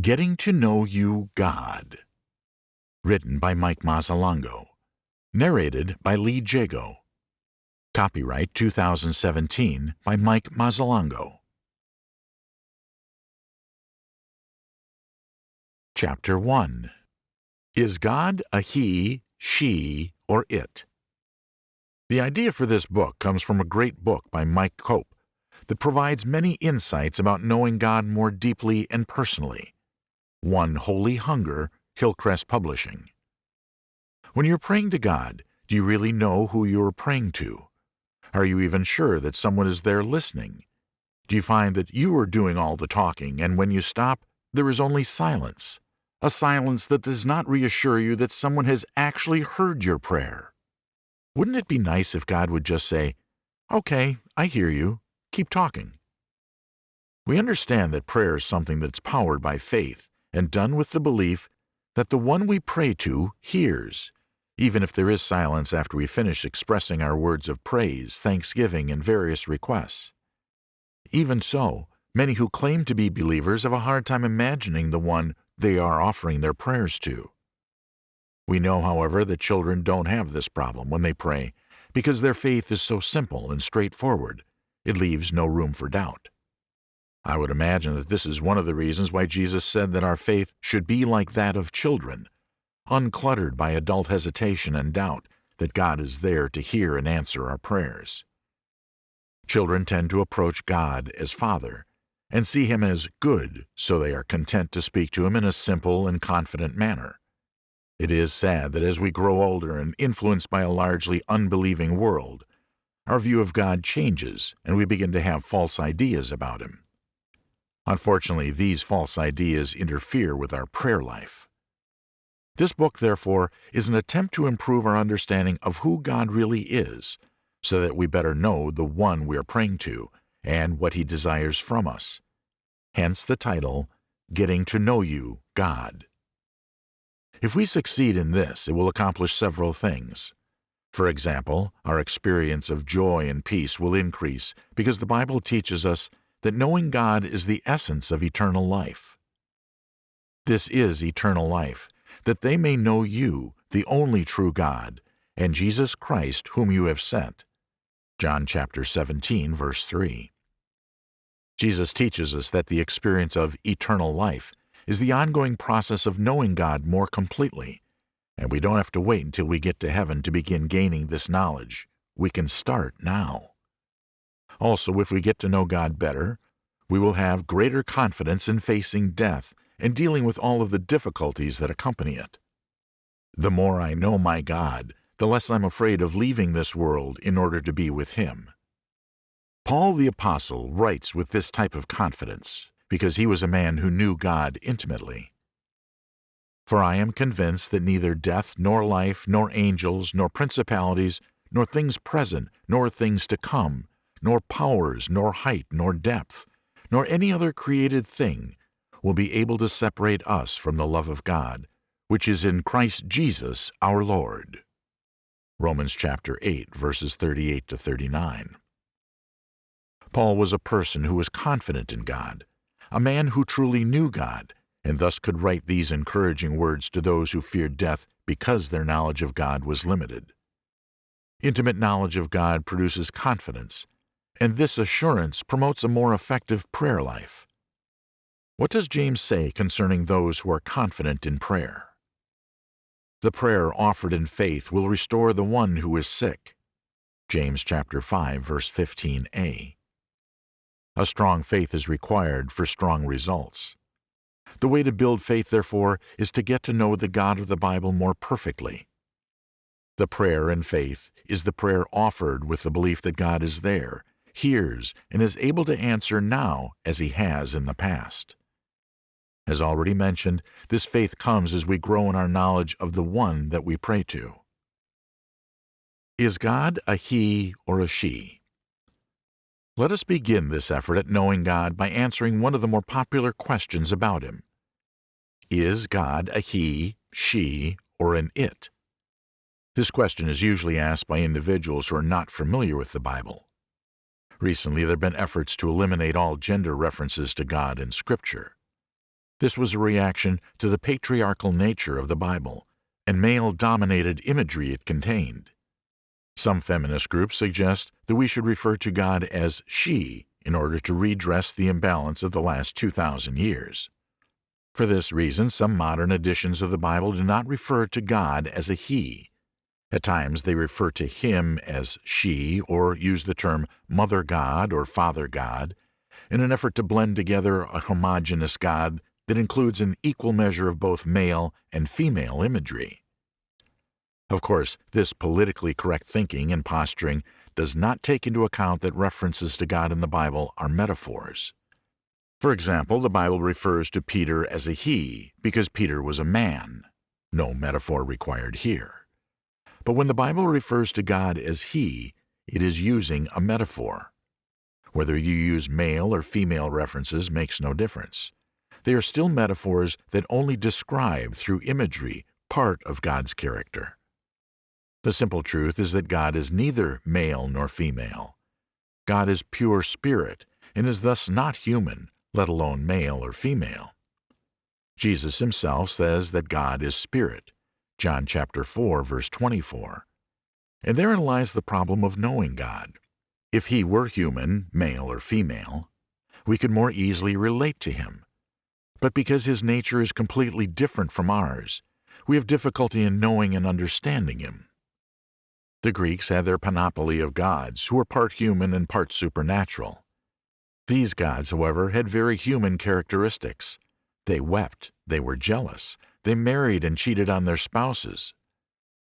Getting to Know You God. Written by Mike Mazzalongo. Narrated by Lee Jago. Copyright 2017 by Mike Mazzalongo. Chapter 1 Is God a He, She, or It? The idea for this book comes from a great book by Mike Cope that provides many insights about knowing God more deeply and personally. One Holy Hunger, Hillcrest Publishing. When you're praying to God, do you really know who you are praying to? Are you even sure that someone is there listening? Do you find that you are doing all the talking, and when you stop, there is only silence? A silence that does not reassure you that someone has actually heard your prayer. Wouldn't it be nice if God would just say, Okay, I hear you. Keep talking. We understand that prayer is something that's powered by faith and done with the belief that the one we pray to hears, even if there is silence after we finish expressing our words of praise, thanksgiving, and various requests. Even so, many who claim to be believers have a hard time imagining the one they are offering their prayers to. We know, however, that children don't have this problem when they pray because their faith is so simple and straightforward, it leaves no room for doubt. I would imagine that this is one of the reasons why Jesus said that our faith should be like that of children, uncluttered by adult hesitation and doubt that God is there to hear and answer our prayers. Children tend to approach God as Father and see Him as good, so they are content to speak to Him in a simple and confident manner. It is sad that as we grow older and influenced by a largely unbelieving world, our view of God changes and we begin to have false ideas about Him. Unfortunately, these false ideas interfere with our prayer life. This book, therefore, is an attempt to improve our understanding of who God really is, so that we better know the one we are praying to and what he desires from us. Hence the title, Getting to Know You, God. If we succeed in this, it will accomplish several things. For example, our experience of joy and peace will increase because the Bible teaches us that knowing God is the essence of eternal life. This is eternal life, that they may know you, the only true God, and Jesus Christ whom you have sent. John chapter 17 verse 3. Jesus teaches us that the experience of eternal life is the ongoing process of knowing God more completely, and we don't have to wait until we get to heaven to begin gaining this knowledge. We can start now. Also, if we get to know God better, we will have greater confidence in facing death and dealing with all of the difficulties that accompany it. The more I know my God, the less I'm afraid of leaving this world in order to be with Him. Paul the Apostle writes with this type of confidence because he was a man who knew God intimately. For I am convinced that neither death, nor life, nor angels, nor principalities, nor things present, nor things to come, nor powers, nor height, nor depth, nor any other created thing will be able to separate us from the love of God, which is in Christ Jesus our Lord. Romans chapter 8, verses 38 to 39. Paul was a person who was confident in God, a man who truly knew God, and thus could write these encouraging words to those who feared death because their knowledge of God was limited. Intimate knowledge of God produces confidence, and this assurance promotes a more effective prayer life. What does James say concerning those who are confident in prayer? The prayer offered in faith will restore the one who is sick. James chapter 5 verse 15a. A strong faith is required for strong results. The way to build faith, therefore, is to get to know the God of the Bible more perfectly. The prayer in faith is the prayer offered with the belief that God is there hears, and is able to answer now as he has in the past. As already mentioned, this faith comes as we grow in our knowledge of the one that we pray to. Is God a he or a she? Let us begin this effort at knowing God by answering one of the more popular questions about Him. Is God a he, she, or an it? This question is usually asked by individuals who are not familiar with the Bible. Recently, there have been efforts to eliminate all gender references to God in Scripture. This was a reaction to the patriarchal nature of the Bible and male-dominated imagery it contained. Some feminist groups suggest that we should refer to God as she in order to redress the imbalance of the last 2,000 years. For this reason, some modern editions of the Bible do not refer to God as a he. At times they refer to him as she or use the term Mother God or Father God in an effort to blend together a homogeneous God that includes an equal measure of both male and female imagery. Of course, this politically correct thinking and posturing does not take into account that references to God in the Bible are metaphors. For example, the Bible refers to Peter as a he because Peter was a man. No metaphor required here. But when the Bible refers to God as he, it is using a metaphor. Whether you use male or female references makes no difference. They are still metaphors that only describe through imagery part of God's character. The simple truth is that God is neither male nor female. God is pure spirit and is thus not human, let alone male or female. Jesus himself says that God is spirit. John chapter 4 verse 24. And therein lies the problem of knowing God. If he were human, male or female, we could more easily relate to him. But because his nature is completely different from ours, we have difficulty in knowing and understanding him. The Greeks had their panoply of gods who were part human and part supernatural. These gods, however, had very human characteristics. They wept, they were jealous, they married and cheated on their spouses.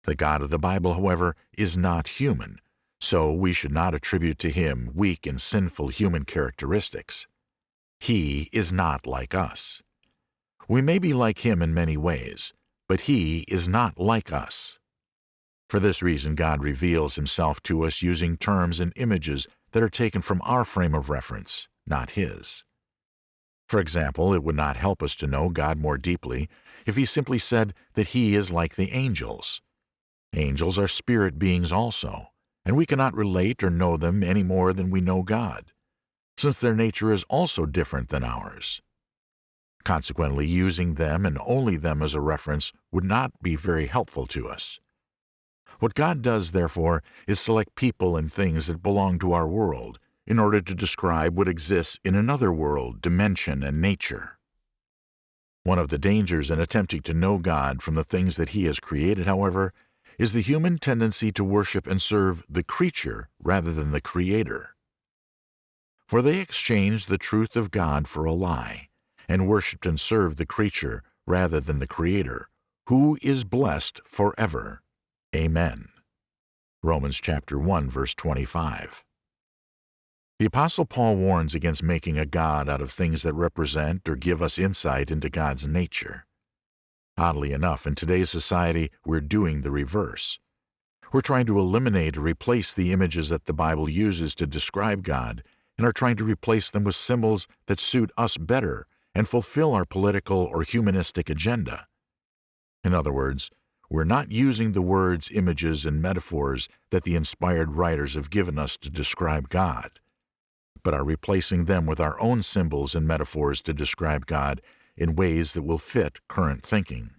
The God of the Bible, however, is not human, so we should not attribute to him weak and sinful human characteristics. He is not like us. We may be like him in many ways, but he is not like us. For this reason, God reveals himself to us using terms and images that are taken from our frame of reference, not His. For example, it would not help us to know God more deeply if He simply said that He is like the angels. Angels are spirit beings also, and we cannot relate or know them any more than we know God, since their nature is also different than ours. Consequently, using them and only them as a reference would not be very helpful to us. What God does, therefore, is select people and things that belong to our world in order to describe what exists in another world, dimension, and nature. One of the dangers in attempting to know God from the things that He has created, however, is the human tendency to worship and serve the creature rather than the Creator. For they exchanged the truth of God for a lie, and worshipped and served the creature rather than the Creator, who is blessed forever. Amen. Romans chapter 1 verse 25. The apostle Paul warns against making a god out of things that represent or give us insight into God's nature. Oddly enough, in today's society, we're doing the reverse. We're trying to eliminate or replace the images that the Bible uses to describe God and are trying to replace them with symbols that suit us better and fulfill our political or humanistic agenda. In other words, we're not using the words, images, and metaphors that the inspired writers have given us to describe God, but are replacing them with our own symbols and metaphors to describe God in ways that will fit current thinking.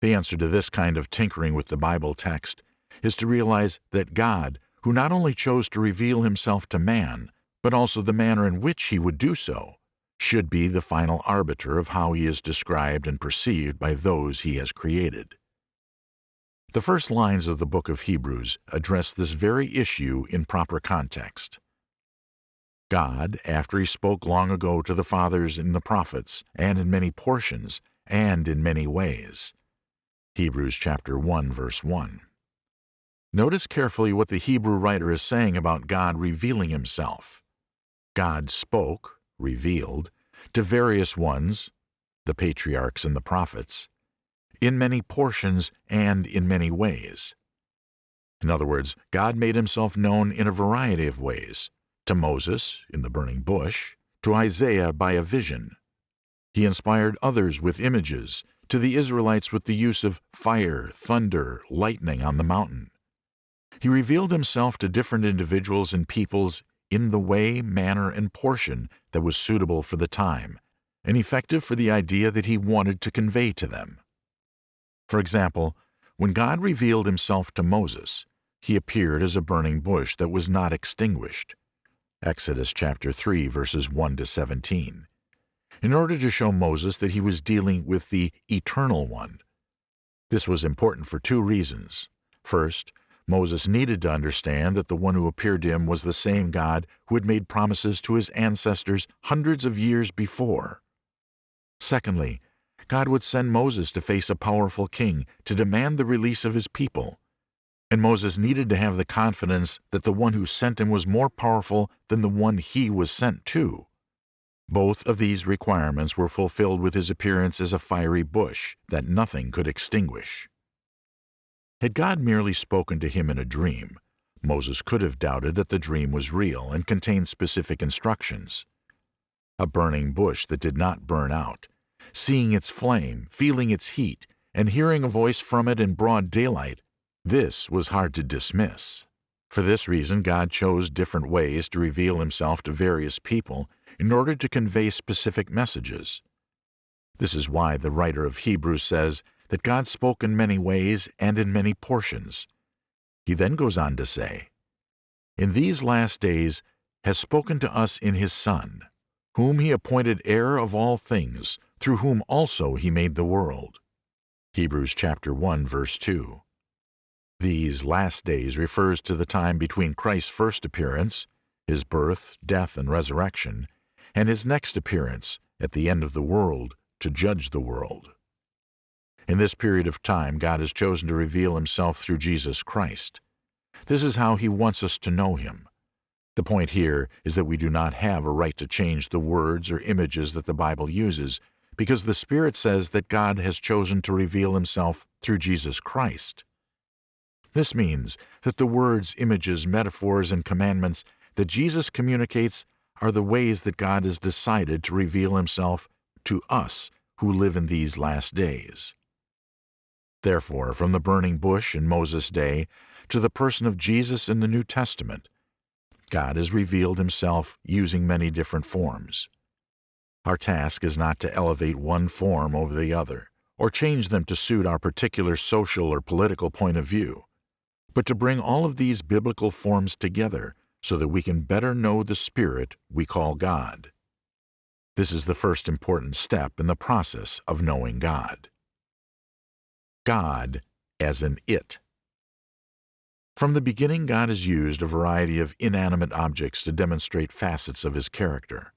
The answer to this kind of tinkering with the Bible text is to realize that God, who not only chose to reveal himself to man, but also the manner in which he would do so, should be the final arbiter of how he is described and perceived by those he has created. The first lines of the book of Hebrews address this very issue in proper context. God, after he spoke long ago to the fathers in the prophets, and in many portions, and in many ways. Hebrews chapter 1 verse 1. Notice carefully what the Hebrew writer is saying about God revealing himself. God spoke, revealed, to various ones, the patriarchs and the prophets, in many portions and in many ways. In other words, God made himself known in a variety of ways, to Moses in the burning bush, to Isaiah by a vision. He inspired others with images, to the Israelites with the use of fire, thunder, lightning on the mountain. He revealed himself to different individuals and peoples in the way, manner, and portion that was suitable for the time, and effective for the idea that he wanted to convey to them. For example, when God revealed himself to Moses, he appeared as a burning bush that was not extinguished. Exodus chapter 3 verses 1 to 17. In order to show Moses that he was dealing with the Eternal One. This was important for two reasons. First, Moses needed to understand that the one who appeared to him was the same God who had made promises to his ancestors hundreds of years before. Secondly, God would send Moses to face a powerful king to demand the release of his people. And Moses needed to have the confidence that the one who sent him was more powerful than the one he was sent to. Both of these requirements were fulfilled with his appearance as a fiery bush that nothing could extinguish. Had God merely spoken to him in a dream, Moses could have doubted that the dream was real and contained specific instructions. A burning bush that did not burn out, seeing its flame, feeling its heat, and hearing a voice from it in broad daylight, this was hard to dismiss. For this reason, God chose different ways to reveal himself to various people in order to convey specific messages. This is why the writer of Hebrews says that God spoke in many ways and in many portions. He then goes on to say, In these last days has spoken to us in his Son, whom he appointed heir of all things, through whom also he made the world. Hebrews chapter 1 verse 2. These last days refers to the time between Christ's first appearance, his birth, death, and resurrection, and his next appearance at the end of the world to judge the world. In this period of time, God has chosen to reveal himself through Jesus Christ. This is how he wants us to know him. The point here is that we do not have a right to change the words or images that the Bible uses because the Spirit says that God has chosen to reveal himself through Jesus Christ. This means that the words, images, metaphors, and commandments that Jesus communicates are the ways that God has decided to reveal himself to us who live in these last days. Therefore, from the burning bush in Moses' day to the person of Jesus in the New Testament, God has revealed himself using many different forms. Our task is not to elevate one form over the other, or change them to suit our particular social or political point of view, but to bring all of these biblical forms together so that we can better know the Spirit we call God. This is the first important step in the process of knowing God. God as an it. From the beginning, God has used a variety of inanimate objects to demonstrate facets of his character.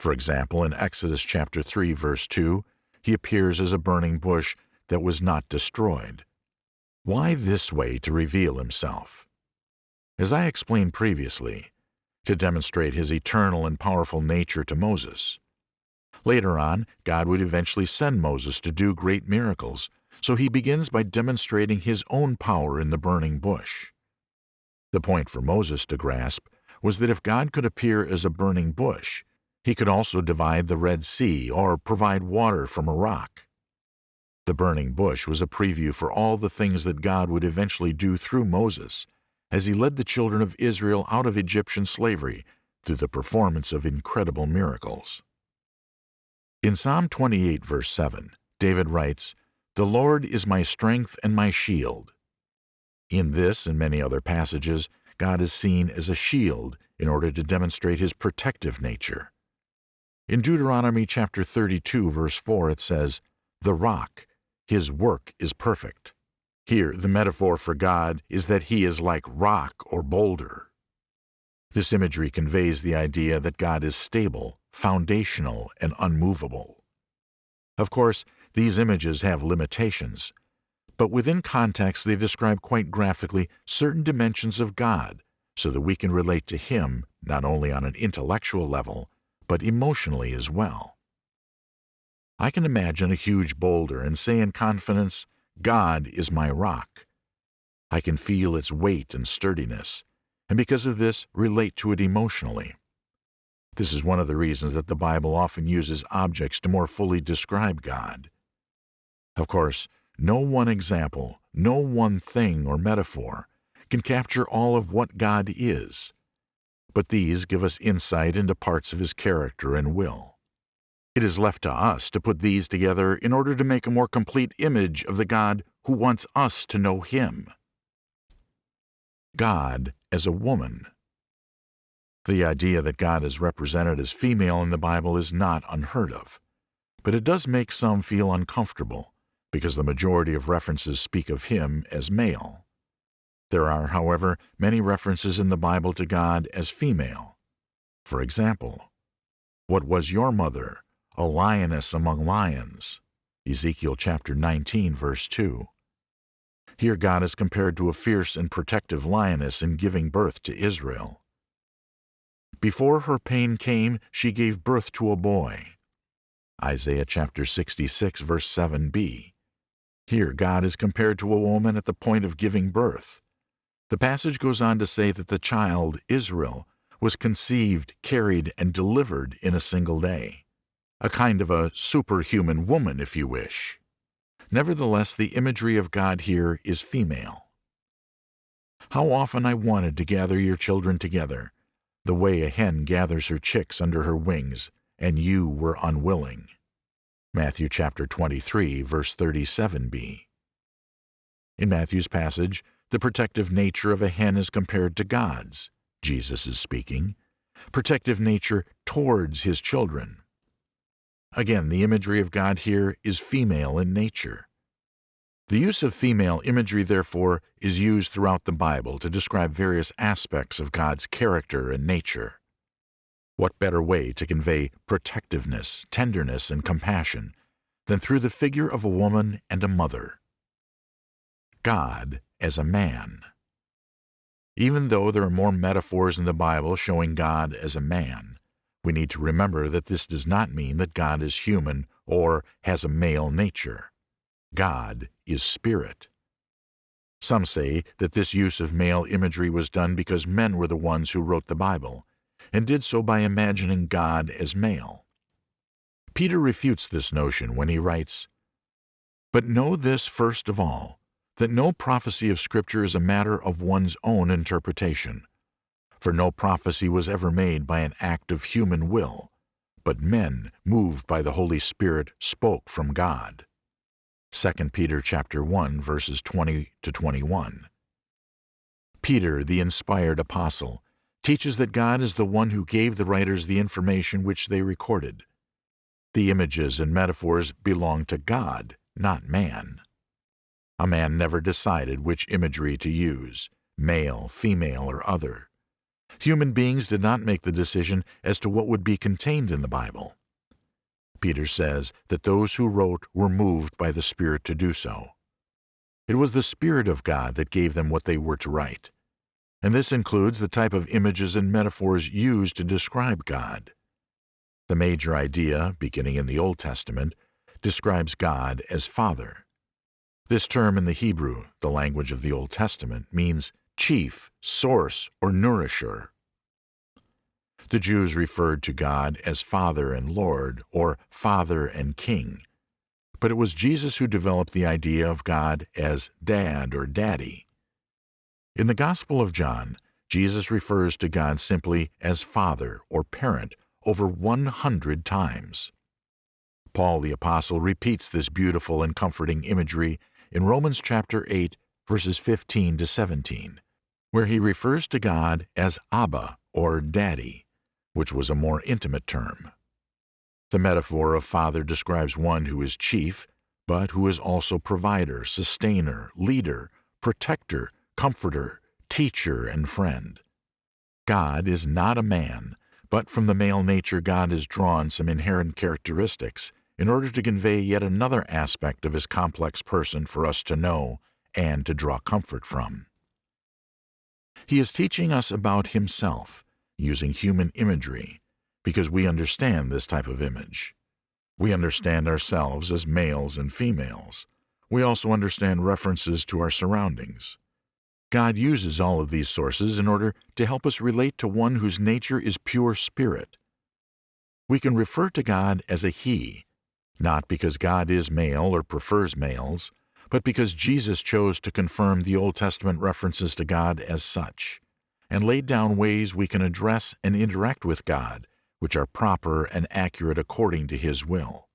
For example, in Exodus chapter 3 verse 2, he appears as a burning bush that was not destroyed. Why this way to reveal himself? As I explained previously, to demonstrate his eternal and powerful nature to Moses. Later on, God would eventually send Moses to do great miracles so he begins by demonstrating his own power in the burning bush. The point for Moses to grasp was that if God could appear as a burning bush, he could also divide the Red Sea or provide water from a rock. The burning bush was a preview for all the things that God would eventually do through Moses as he led the children of Israel out of Egyptian slavery through the performance of incredible miracles. In Psalm 28, verse 7, David writes, the Lord is my strength and my shield. In this and many other passages, God is seen as a shield in order to demonstrate his protective nature. In Deuteronomy chapter 32 verse 4 it says, "The rock, his work is perfect." Here the metaphor for God is that he is like rock or boulder. This imagery conveys the idea that God is stable, foundational, and unmovable. Of course, these images have limitations, but within context they describe quite graphically certain dimensions of God so that we can relate to Him not only on an intellectual level, but emotionally as well. I can imagine a huge boulder and say in confidence, God is my rock. I can feel its weight and sturdiness, and because of this, relate to it emotionally. This is one of the reasons that the Bible often uses objects to more fully describe God. Of course, no one example, no one thing or metaphor can capture all of what God is, but these give us insight into parts of His character and will. It is left to us to put these together in order to make a more complete image of the God who wants us to know Him. God as a woman. The idea that God is represented as female in the Bible is not unheard of, but it does make some feel uncomfortable because the majority of references speak of Him as male. There are, however, many references in the Bible to God as female. For example, What was your mother? A lioness among lions. Ezekiel chapter 19, verse 2. Here God is compared to a fierce and protective lioness in giving birth to Israel. Before her pain came, she gave birth to a boy. Isaiah chapter 66, verse 7b. Here God is compared to a woman at the point of giving birth. The passage goes on to say that the child, Israel, was conceived, carried, and delivered in a single day. A kind of a superhuman woman, if you wish. Nevertheless, the imagery of God here is female. How often I wanted to gather your children together, the way a hen gathers her chicks under her wings, and you were unwilling. Matthew chapter 23, verse 37b. In Matthew's passage, the protective nature of a hen is compared to God's. Jesus is speaking. Protective nature towards his children. Again, the imagery of God here is female in nature. The use of female imagery, therefore, is used throughout the Bible to describe various aspects of God's character and nature. What better way to convey protectiveness, tenderness, and compassion than through the figure of a woman and a mother? God as a man. Even though there are more metaphors in the Bible showing God as a man, we need to remember that this does not mean that God is human or has a male nature. God is spirit. Some say that this use of male imagery was done because men were the ones who wrote the Bible, and did so by imagining God as male. Peter refutes this notion when he writes, But know this first of all, that no prophecy of Scripture is a matter of one's own interpretation. For no prophecy was ever made by an act of human will, but men, moved by the Holy Spirit, spoke from God. 2 Peter chapter 1 verses 20 to 21. Peter, the inspired apostle, teaches that God is the one who gave the writers the information which they recorded. The images and metaphors belong to God, not man. A man never decided which imagery to use, male, female, or other. Human beings did not make the decision as to what would be contained in the Bible. Peter says that those who wrote were moved by the Spirit to do so. It was the Spirit of God that gave them what they were to write, and this includes the type of images and metaphors used to describe God. The major idea, beginning in the Old Testament, describes God as Father. This term in the Hebrew, the language of the Old Testament, means chief, source, or nourisher. The Jews referred to God as Father and Lord, or Father and King. But it was Jesus who developed the idea of God as Dad or Daddy. In the Gospel of John, Jesus refers to God simply as Father or Parent over 100 times. Paul the Apostle repeats this beautiful and comforting imagery in Romans chapter 8, verses 15 to 17, where he refers to God as Abba or Daddy, which was a more intimate term. The metaphor of father describes one who is chief, but who is also provider, sustainer, leader, protector, comforter, teacher, and friend. God is not a man, but from the male nature God has drawn some inherent characteristics in order to convey yet another aspect of his complex person for us to know and to draw comfort from. He is teaching us about himself, using human imagery, because we understand this type of image. We understand ourselves as males and females. We also understand references to our surroundings. God uses all of these sources in order to help us relate to one whose nature is pure spirit. We can refer to God as a He not because God is male or prefers males, but because Jesus chose to confirm the Old Testament references to God as such, and laid down ways we can address and interact with God which are proper and accurate according to His will.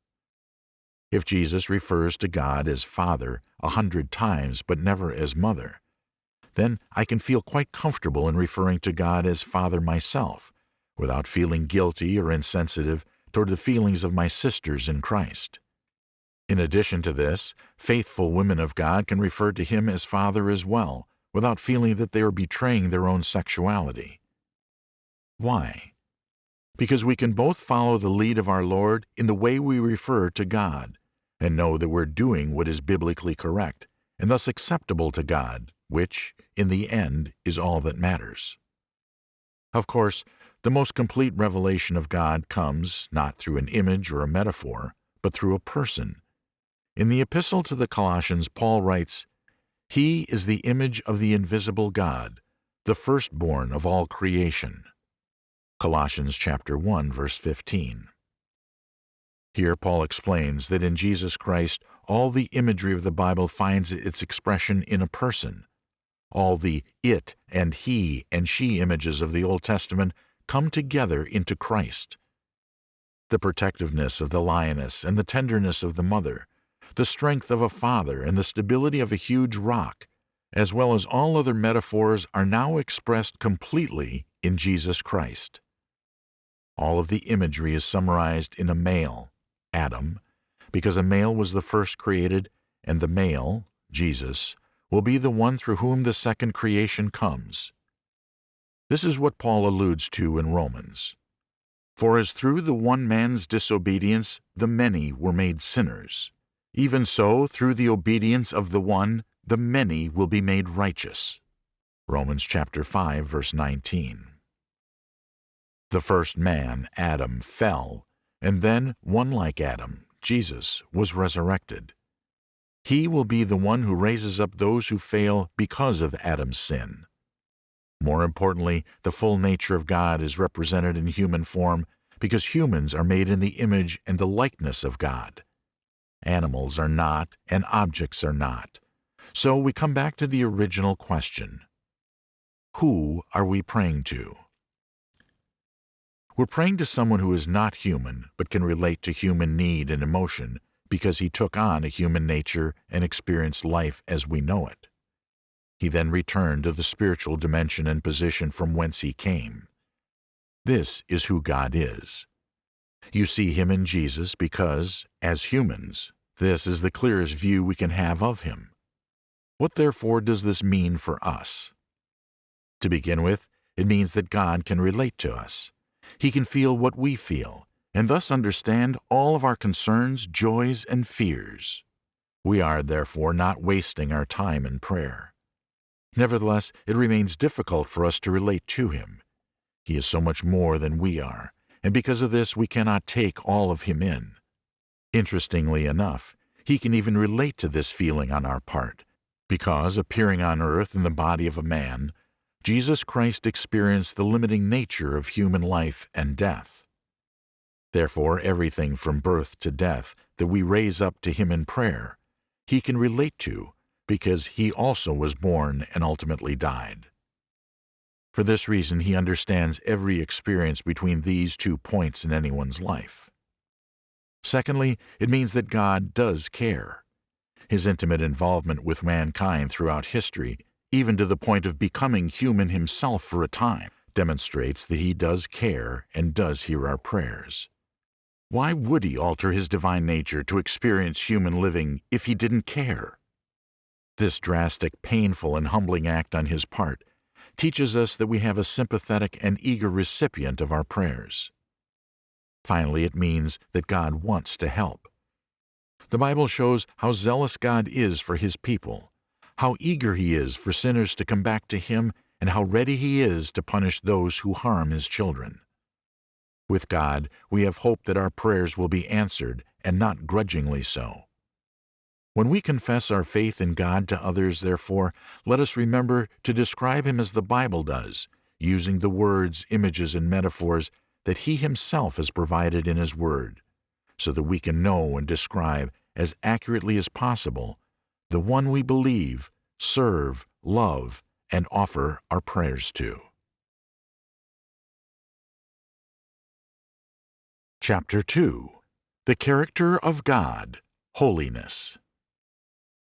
If Jesus refers to God as Father a hundred times but never as Mother, then I can feel quite comfortable in referring to God as Father myself, without feeling guilty or insensitive toward the feelings of my sisters in Christ. In addition to this, faithful women of God can refer to Him as Father as well, without feeling that they are betraying their own sexuality. Why? Because we can both follow the lead of our Lord in the way we refer to God, and know that we're doing what is biblically correct, and thus acceptable to God, which, in the end, is all that matters. Of course, the most complete revelation of God comes not through an image or a metaphor, but through a person. In the Epistle to the Colossians, Paul writes, He is the image of the invisible God, the firstborn of all creation. Colossians chapter 1 verse 15. Here Paul explains that in Jesus Christ all the imagery of the Bible finds its expression in a person. All the it and he and she images of the Old Testament come together into Christ. The protectiveness of the lioness and the tenderness of the mother, the strength of a father and the stability of a huge rock, as well as all other metaphors are now expressed completely in Jesus Christ. All of the imagery is summarized in a male, Adam, because a male was the first created, and the male, Jesus, will be the one through whom the second creation comes. This is what Paul alludes to in Romans. For as through the one man's disobedience the many were made sinners, even so through the obedience of the one the many will be made righteous. Romans chapter 5 verse 19. The first man, Adam, fell, and then one like Adam, Jesus, was resurrected. He will be the one who raises up those who fail because of Adam's sin. More importantly, the full nature of God is represented in human form because humans are made in the image and the likeness of God. Animals are not, and objects are not. So we come back to the original question. Who are we praying to? We're praying to someone who is not human but can relate to human need and emotion because he took on a human nature and experienced life as we know it. He then returned to the spiritual dimension and position from whence he came. This is who God is. You see him in Jesus because, as humans, this is the clearest view we can have of him. What therefore does this mean for us? To begin with, it means that God can relate to us. He can feel what we feel, and thus understand all of our concerns, joys, and fears. We are, therefore, not wasting our time in prayer. Nevertheless, it remains difficult for us to relate to Him. He is so much more than we are, and because of this we cannot take all of Him in. Interestingly enough, He can even relate to this feeling on our part, because, appearing on earth in the body of a man, Jesus Christ experienced the limiting nature of human life and death. Therefore, everything from birth to death that we raise up to Him in prayer, He can relate to because He also was born and ultimately died. For this reason, He understands every experience between these two points in anyone's life. Secondly, it means that God does care. His intimate involvement with mankind throughout history even to the point of becoming human himself for a time, demonstrates that he does care and does hear our prayers. Why would he alter his divine nature to experience human living if he didn't care? This drastic, painful, and humbling act on his part teaches us that we have a sympathetic and eager recipient of our prayers. Finally, it means that God wants to help. The Bible shows how zealous God is for His people how eager he is for sinners to come back to him, and how ready he is to punish those who harm his children. With God, we have hope that our prayers will be answered, and not grudgingly so. When we confess our faith in God to others, therefore, let us remember to describe Him as the Bible does, using the words, images, and metaphors that He Himself has provided in His Word, so that we can know and describe as accurately as possible the one we believe, serve, love, and offer our prayers to. Chapter 2 The Character of God, Holiness.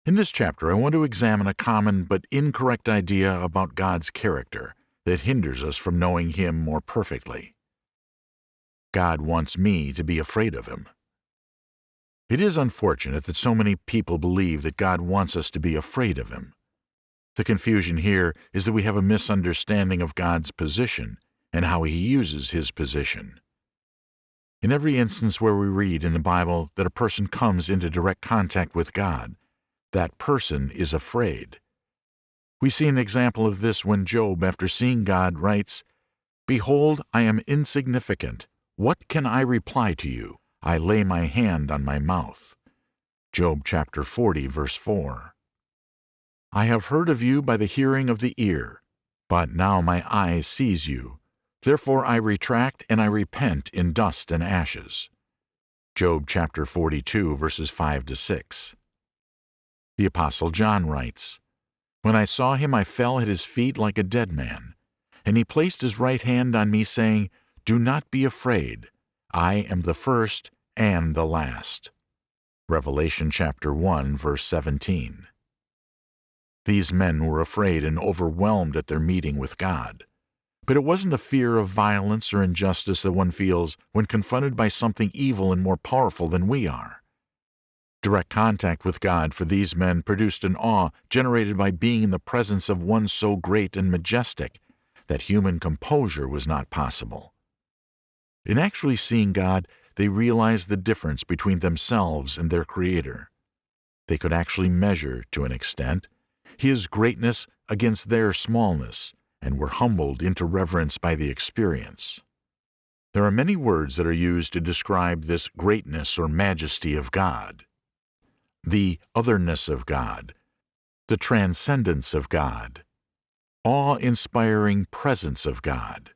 In this chapter, I want to examine a common but incorrect idea about God's character that hinders us from knowing Him more perfectly. God wants me to be afraid of Him. It is unfortunate that so many people believe that God wants us to be afraid of Him. The confusion here is that we have a misunderstanding of God's position and how He uses His position. In every instance where we read in the Bible that a person comes into direct contact with God, that person is afraid. We see an example of this when Job, after seeing God, writes, Behold, I am insignificant. What can I reply to you? I lay my hand on my mouth. Job chapter 40, verse 4. I have heard of you by the hearing of the ear, but now my eye sees you. Therefore I retract and I repent in dust and ashes. Job chapter 42, verses 5 to 6. The Apostle John writes, When I saw him, I fell at his feet like a dead man. And he placed his right hand on me, saying, Do not be afraid. I am the first and the last. Revelation chapter 1, verse 17. These men were afraid and overwhelmed at their meeting with God. But it wasn't a fear of violence or injustice that one feels when confronted by something evil and more powerful than we are. Direct contact with God for these men produced an awe generated by being in the presence of one so great and majestic that human composure was not possible. In actually seeing God, they realized the difference between themselves and their Creator. They could actually measure, to an extent, His greatness against their smallness, and were humbled into reverence by the experience. There are many words that are used to describe this greatness or majesty of God the otherness of God, the transcendence of God, awe-inspiring presence of God.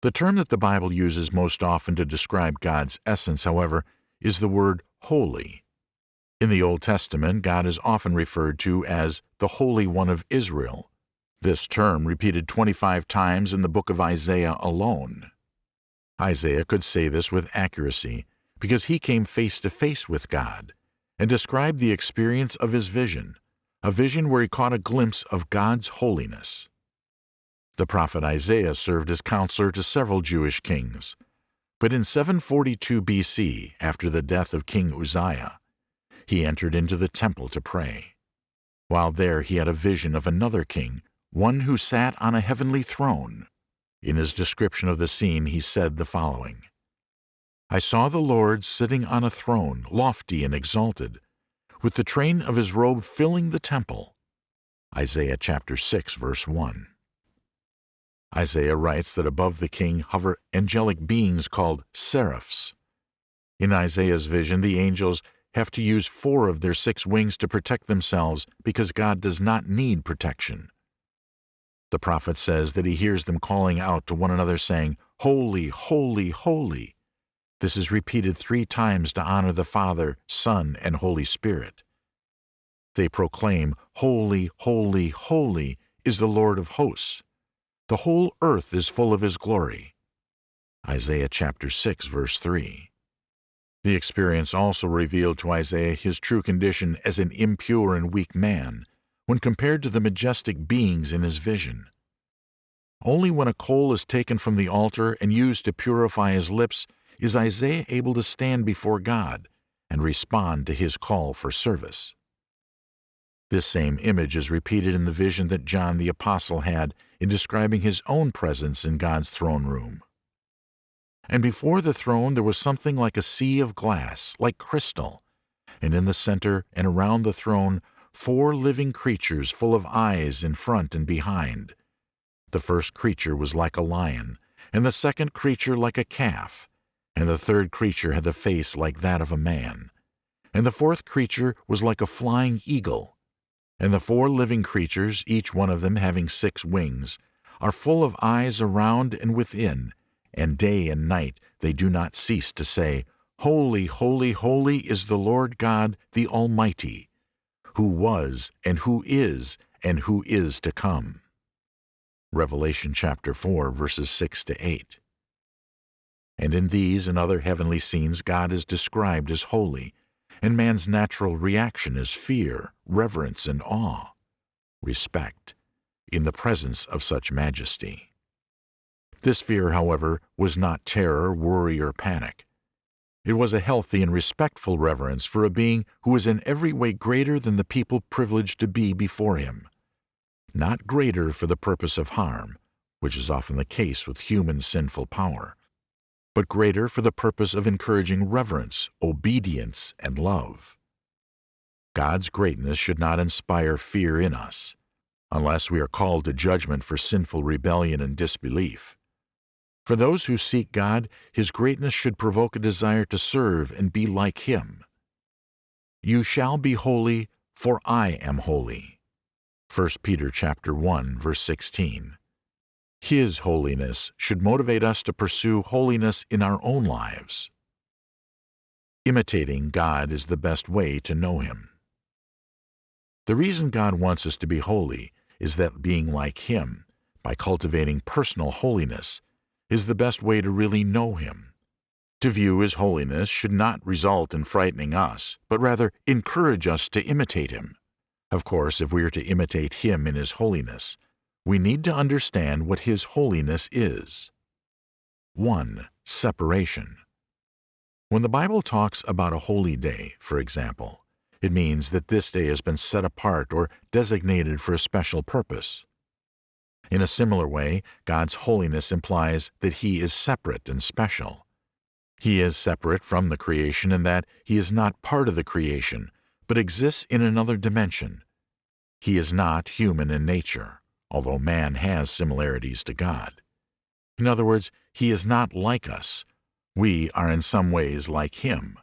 The term that the Bible uses most often to describe God's essence, however, is the word holy. In the Old Testament, God is often referred to as the Holy One of Israel. This term repeated 25 times in the book of Isaiah alone. Isaiah could say this with accuracy because he came face to face with God and described the experience of his vision, a vision where he caught a glimpse of God's holiness. The prophet Isaiah served as counselor to several Jewish kings, but in 742 BC, after the death of King Uzziah, he entered into the temple to pray. While there he had a vision of another king, one who sat on a heavenly throne. In his description of the scene he said the following, I saw the Lord sitting on a throne, lofty and exalted, with the train of his robe filling the temple. Isaiah chapter 6, verse 1. Isaiah writes that above the king hover angelic beings called seraphs. In Isaiah's vision, the angels have to use four of their six wings to protect themselves because God does not need protection. The prophet says that he hears them calling out to one another saying, Holy, holy, holy this is repeated three times to honor the Father, Son, and Holy Spirit. They proclaim, Holy, holy, holy is the Lord of hosts. The whole earth is full of his glory. Isaiah chapter 6, verse 3. The experience also revealed to Isaiah his true condition as an impure and weak man when compared to the majestic beings in his vision. Only when a coal is taken from the altar and used to purify his lips is Isaiah able to stand before God and respond to his call for service. This same image is repeated in the vision that John the Apostle had in describing his own presence in God's throne room. And before the throne there was something like a sea of glass, like crystal, and in the center and around the throne four living creatures full of eyes in front and behind. The first creature was like a lion, and the second creature like a calf, and the third creature had the face like that of a man. And the fourth creature was like a flying eagle. And the four living creatures, each one of them having six wings, are full of eyes around and within, and day and night they do not cease to say, Holy, holy, holy is the Lord God, the Almighty, who was, and who is, and who is to come. Revelation chapter 4, verses 6 to 8. And in these and other heavenly scenes, God is described as holy, and man's natural reaction is fear, reverence, and awe, respect, in the presence of such majesty. This fear, however, was not terror, worry, or panic. It was a healthy and respectful reverence for a being who was in every way greater than the people privileged to be before him. Not greater for the purpose of harm, which is often the case with human sinful power, but greater for the purpose of encouraging reverence, obedience, and love. God's greatness should not inspire fear in us, unless we are called to judgment for sinful rebellion and disbelief. For those who seek God, His greatness should provoke a desire to serve and be like Him. You shall be holy, for I am holy. 1 Peter chapter 1, verse 16. His holiness should motivate us to pursue holiness in our own lives. Imitating God is the best way to know Him. The reason God wants us to be holy is that being like Him, by cultivating personal holiness, is the best way to really know Him. To view His holiness should not result in frightening us, but rather encourage us to imitate Him. Of course, if we are to imitate Him in His holiness, we need to understand what His holiness is. 1. Separation. When the Bible talks about a holy day, for example, it means that this day has been set apart or designated for a special purpose. In a similar way, God's holiness implies that He is separate and special. He is separate from the creation in that He is not part of the creation, but exists in another dimension. He is not human in nature, although man has similarities to God. In other words, He is not like us. We are in some ways like Him.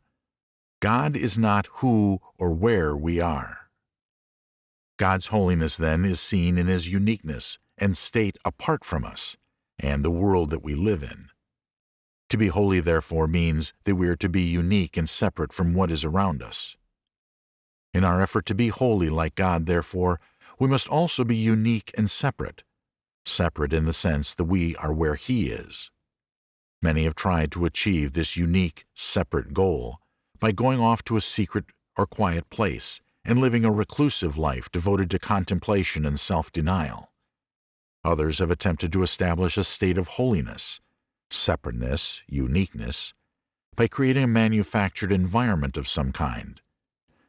God is not who or where we are. God's holiness, then, is seen in His uniqueness and state apart from us and the world that we live in. To be holy, therefore, means that we are to be unique and separate from what is around us. In our effort to be holy like God, therefore, we must also be unique and separate, separate in the sense that we are where He is. Many have tried to achieve this unique, separate goal by going off to a secret or quiet place and living a reclusive life devoted to contemplation and self-denial. Others have attempted to establish a state of holiness, separateness, uniqueness, by creating a manufactured environment of some kind,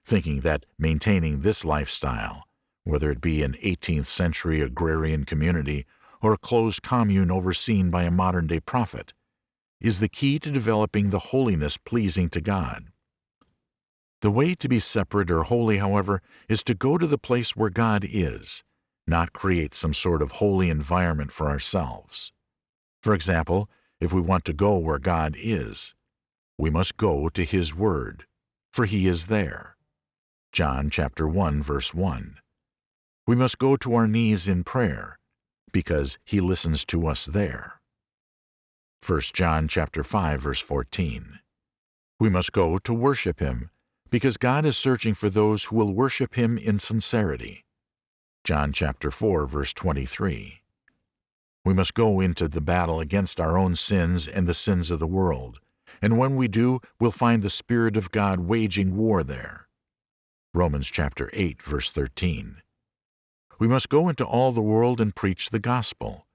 thinking that maintaining this lifestyle, whether it be an 18th century agrarian community or a closed commune overseen by a modern day prophet, is the key to developing the holiness pleasing to God. The way to be separate or holy, however, is to go to the place where God is, not create some sort of holy environment for ourselves. For example, if we want to go where God is, we must go to His Word, for He is there. John chapter 1 verse 1. We must go to our knees in prayer, because He listens to us there. 1 John chapter 5 verse 14. We must go to worship Him, because God is searching for those who will worship Him in sincerity. John chapter 4 verse 23. We must go into the battle against our own sins and the sins of the world, and when we do, we'll find the Spirit of God waging war there. Romans chapter 8 verse 13. We must go into all the world and preach the gospel,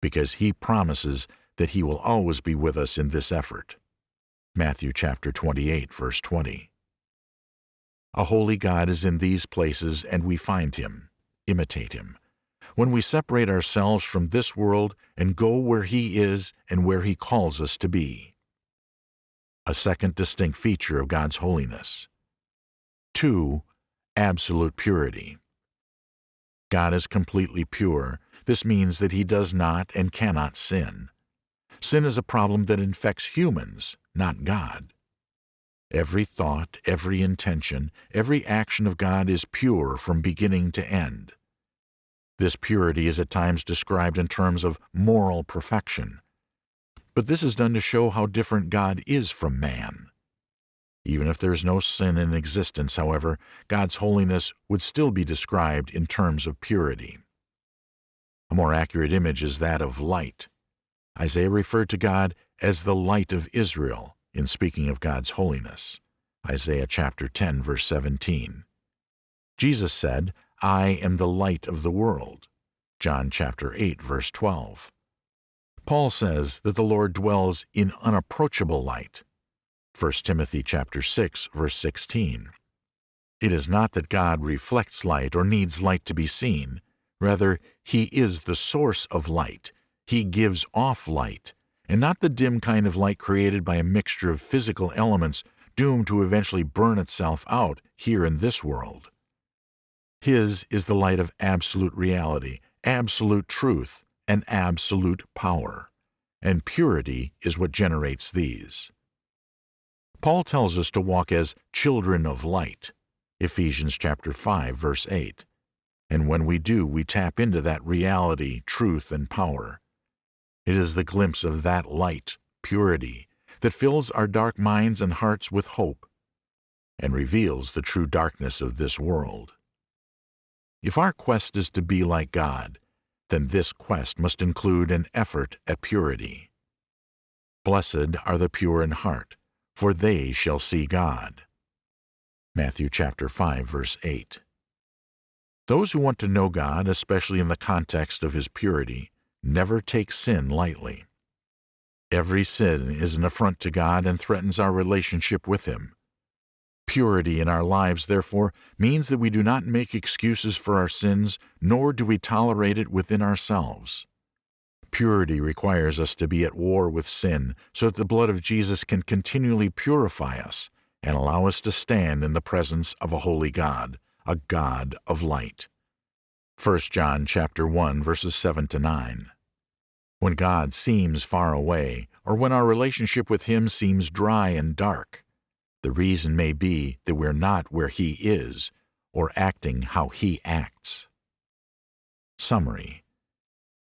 because he promises that he will always be with us in this effort. Matthew chapter 28 verse 20. A holy God is in these places and we find him imitate him. When we separate ourselves from this world and go where he is and where he calls us to be. A second distinct feature of God's holiness. 2. Absolute purity. God is completely pure. This means that he does not and cannot sin. Sin is a problem that infects humans, not God. Every thought, every intention, every action of God is pure from beginning to end. This purity is at times described in terms of moral perfection. But this is done to show how different God is from man. Even if there is no sin in existence, however, God's holiness would still be described in terms of purity. A more accurate image is that of light. Isaiah referred to God as the light of Israel in speaking of God's holiness. Isaiah chapter 10 verse 17. Jesus said, I am the light of the world. John chapter 8 verse 12. Paul says that the Lord dwells in unapproachable light. 1 Timothy chapter 6 verse 16. It is not that God reflects light or needs light to be seen. Rather, he is the source of light. He gives off light, and not the dim kind of light created by a mixture of physical elements doomed to eventually burn itself out here in this world. His is the light of absolute reality, absolute truth, and absolute power, and purity is what generates these. Paul tells us to walk as children of light. Ephesians chapter 5 verse 8. And when we do, we tap into that reality, truth, and power. It is the glimpse of that light, purity, that fills our dark minds and hearts with hope and reveals the true darkness of this world. If our quest is to be like God, then this quest must include an effort at purity. Blessed are the pure in heart, for they shall see God. Matthew chapter 5 verse 8. Those who want to know God, especially in the context of his purity, never take sin lightly. Every sin is an affront to God and threatens our relationship with him. Purity in our lives, therefore, means that we do not make excuses for our sins, nor do we tolerate it within ourselves. Purity requires us to be at war with sin so that the blood of Jesus can continually purify us and allow us to stand in the presence of a holy God, a God of light. 1 John chapter 1 verses 7 to 9. When God seems far away, or when our relationship with Him seems dry and dark, the reason may be that we're not where He is, or acting how He acts. Summary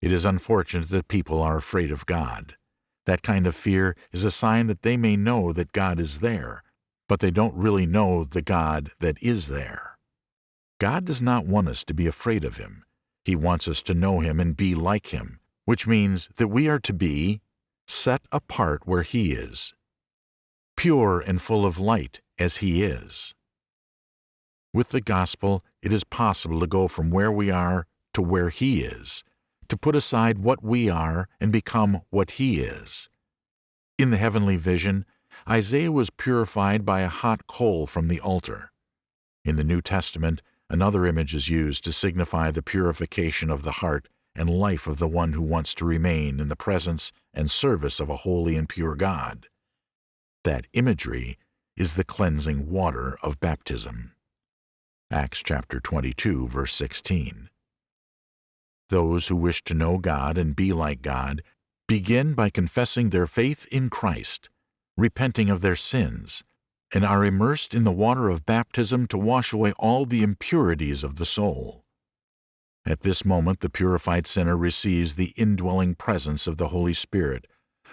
It is unfortunate that people are afraid of God. That kind of fear is a sign that they may know that God is there, but they don't really know the God that is there. God does not want us to be afraid of Him. He wants us to know Him and be like Him, which means that we are to be set apart where He is, pure and full of light as He is. With the gospel, it is possible to go from where we are to where He is, to put aside what we are and become what He is. In the heavenly vision, Isaiah was purified by a hot coal from the altar. In the New Testament, another image is used to signify the purification of the heart and life of the one who wants to remain in the presence and service of a holy and pure God. That imagery is the cleansing water of baptism. Acts chapter 22, verse 16. Those who wish to know God and be like God begin by confessing their faith in Christ repenting of their sins, and are immersed in the water of baptism to wash away all the impurities of the soul. At this moment, the purified sinner receives the indwelling presence of the Holy Spirit,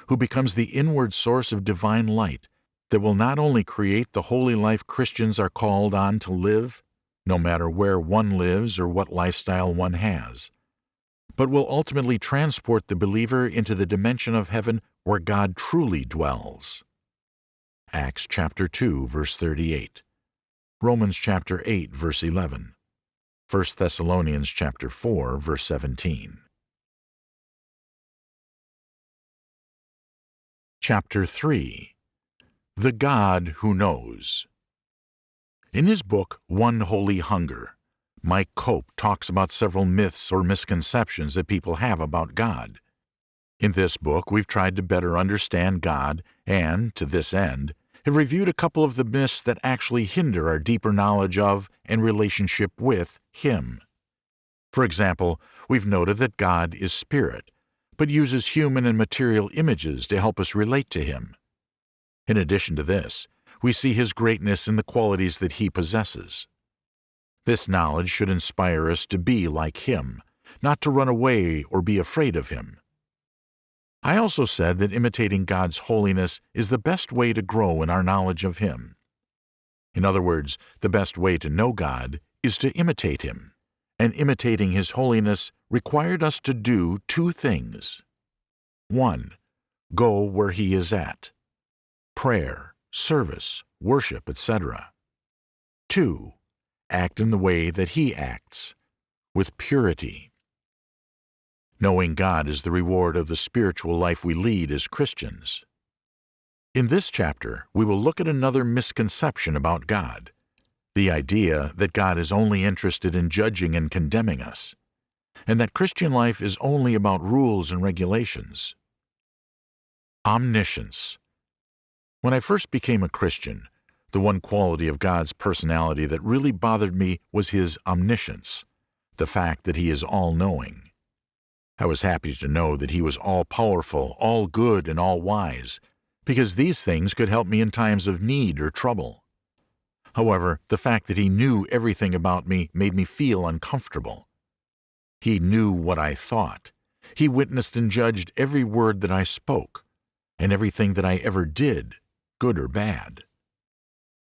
who becomes the inward source of divine light that will not only create the holy life Christians are called on to live, no matter where one lives or what lifestyle one has, but will ultimately transport the believer into the dimension of heaven where God truly dwells. Acts chapter 2 verse 38. Romans chapter 8 verse 11. 1 Thessalonians chapter 4 verse 17. Chapter 3 The God Who Knows In his book One Holy Hunger, Mike Cope talks about several myths or misconceptions that people have about God. In this book, we've tried to better understand God and, to this end, have reviewed a couple of the myths that actually hinder our deeper knowledge of and relationship with Him. For example, we've noted that God is spirit, but uses human and material images to help us relate to Him. In addition to this, we see His greatness in the qualities that He possesses. This knowledge should inspire us to be like Him, not to run away or be afraid of Him. I also said that imitating God's holiness is the best way to grow in our knowledge of Him. In other words, the best way to know God is to imitate Him, and imitating His holiness required us to do two things. 1. go where he is at. Prayer, service, worship, etc. 2. Act in the way that he acts, with purity. Knowing God is the reward of the spiritual life we lead as Christians. In this chapter, we will look at another misconception about God the idea that God is only interested in judging and condemning us, and that Christian life is only about rules and regulations. Omniscience. When I first became a Christian, the one quality of God's personality that really bothered me was his omniscience, the fact that he is all-knowing. I was happy to know that he was all-powerful, all-good, and all-wise, because these things could help me in times of need or trouble. However, the fact that he knew everything about me made me feel uncomfortable. He knew what I thought. He witnessed and judged every word that I spoke, and everything that I ever did, good or bad.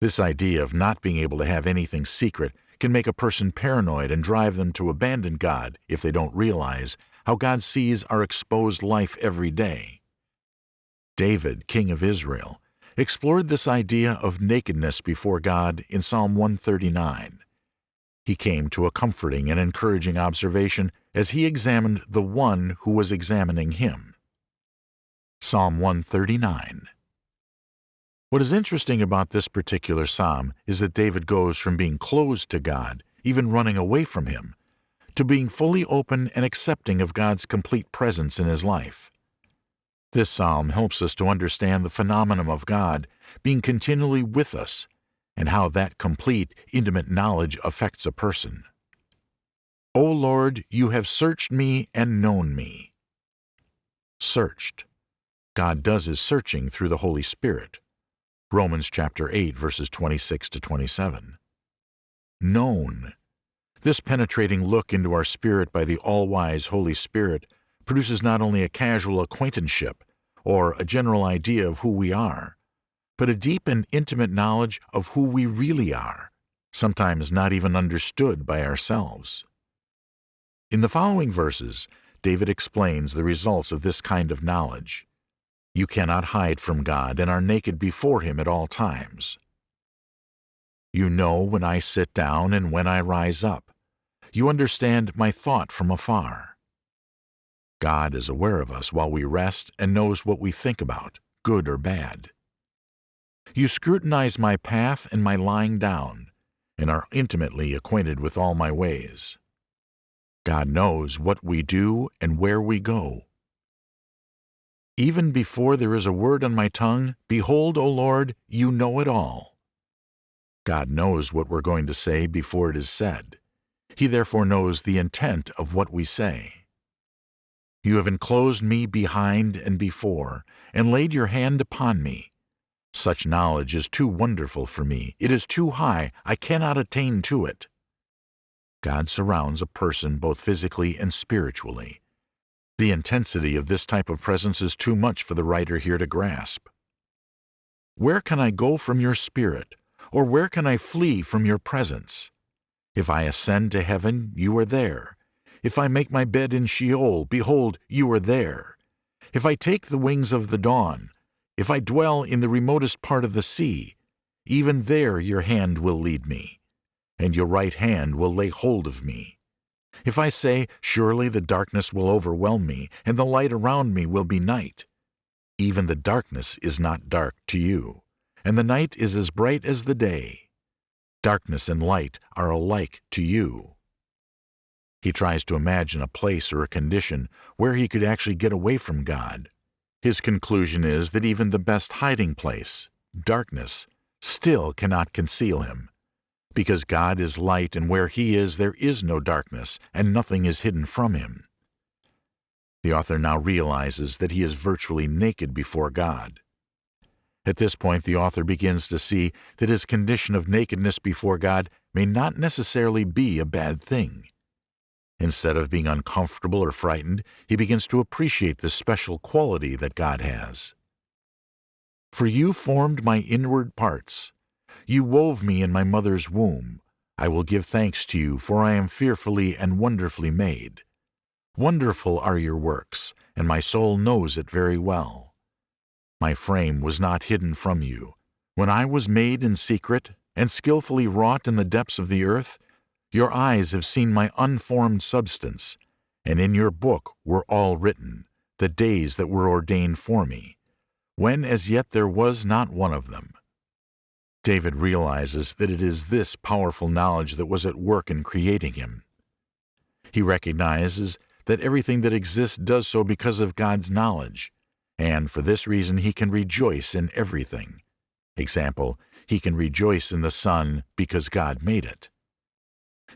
This idea of not being able to have anything secret can make a person paranoid and drive them to abandon God if they don't realize how God sees our exposed life every day. David, king of Israel, explored this idea of nakedness before God in Psalm 139. He came to a comforting and encouraging observation as he examined the one who was examining him. Psalm 139 What is interesting about this particular psalm is that David goes from being closed to God, even running away from Him, to being fully open and accepting of God's complete presence in his life. This psalm helps us to understand the phenomenon of God being continually with us and how that complete, intimate knowledge affects a person. O Lord, you have searched me and known me. Searched. God does his searching through the Holy Spirit. Romans chapter 8 verses 26 to 27. Known. This penetrating look into our spirit by the all-wise Holy Spirit produces not only a casual acquaintanceship or a general idea of who we are, but a deep and intimate knowledge of who we really are, sometimes not even understood by ourselves. In the following verses, David explains the results of this kind of knowledge. You cannot hide from God and are naked before Him at all times. You know when I sit down and when I rise up. You understand my thought from afar. God is aware of us while we rest and knows what we think about, good or bad. You scrutinize my path and my lying down, and are intimately acquainted with all my ways. God knows what we do and where we go. Even before there is a word on my tongue, behold, O Lord, you know it all. God knows what we're going to say before it is said. He therefore knows the intent of what we say. You have enclosed me behind and before, and laid your hand upon me. Such knowledge is too wonderful for me. It is too high. I cannot attain to it. God surrounds a person both physically and spiritually. The intensity of this type of presence is too much for the writer here to grasp. Where can I go from your spirit, or where can I flee from your presence? If I ascend to heaven, you are there. If I make my bed in Sheol, behold, you are there. If I take the wings of the dawn, if I dwell in the remotest part of the sea, even there your hand will lead me, and your right hand will lay hold of me. If I say, Surely the darkness will overwhelm me, and the light around me will be night, even the darkness is not dark to you, and the night is as bright as the day. Darkness and light are alike to you. He tries to imagine a place or a condition where he could actually get away from God. His conclusion is that even the best hiding place, darkness, still cannot conceal him. Because God is light and where he is there is no darkness and nothing is hidden from him. The author now realizes that he is virtually naked before God. At this point, the author begins to see that his condition of nakedness before God may not necessarily be a bad thing. Instead of being uncomfortable or frightened, he begins to appreciate the special quality that God has. For you formed my inward parts. You wove me in my mother's womb. I will give thanks to you, for I am fearfully and wonderfully made. Wonderful are your works, and my soul knows it very well. My frame was not hidden from you. When I was made in secret and skillfully wrought in the depths of the earth, your eyes have seen my unformed substance, and in your book were all written, the days that were ordained for me, when as yet there was not one of them. David realizes that it is this powerful knowledge that was at work in creating him. He recognizes that everything that exists does so because of God's knowledge, and for this reason he can rejoice in everything. Example, he can rejoice in the sun because God made it.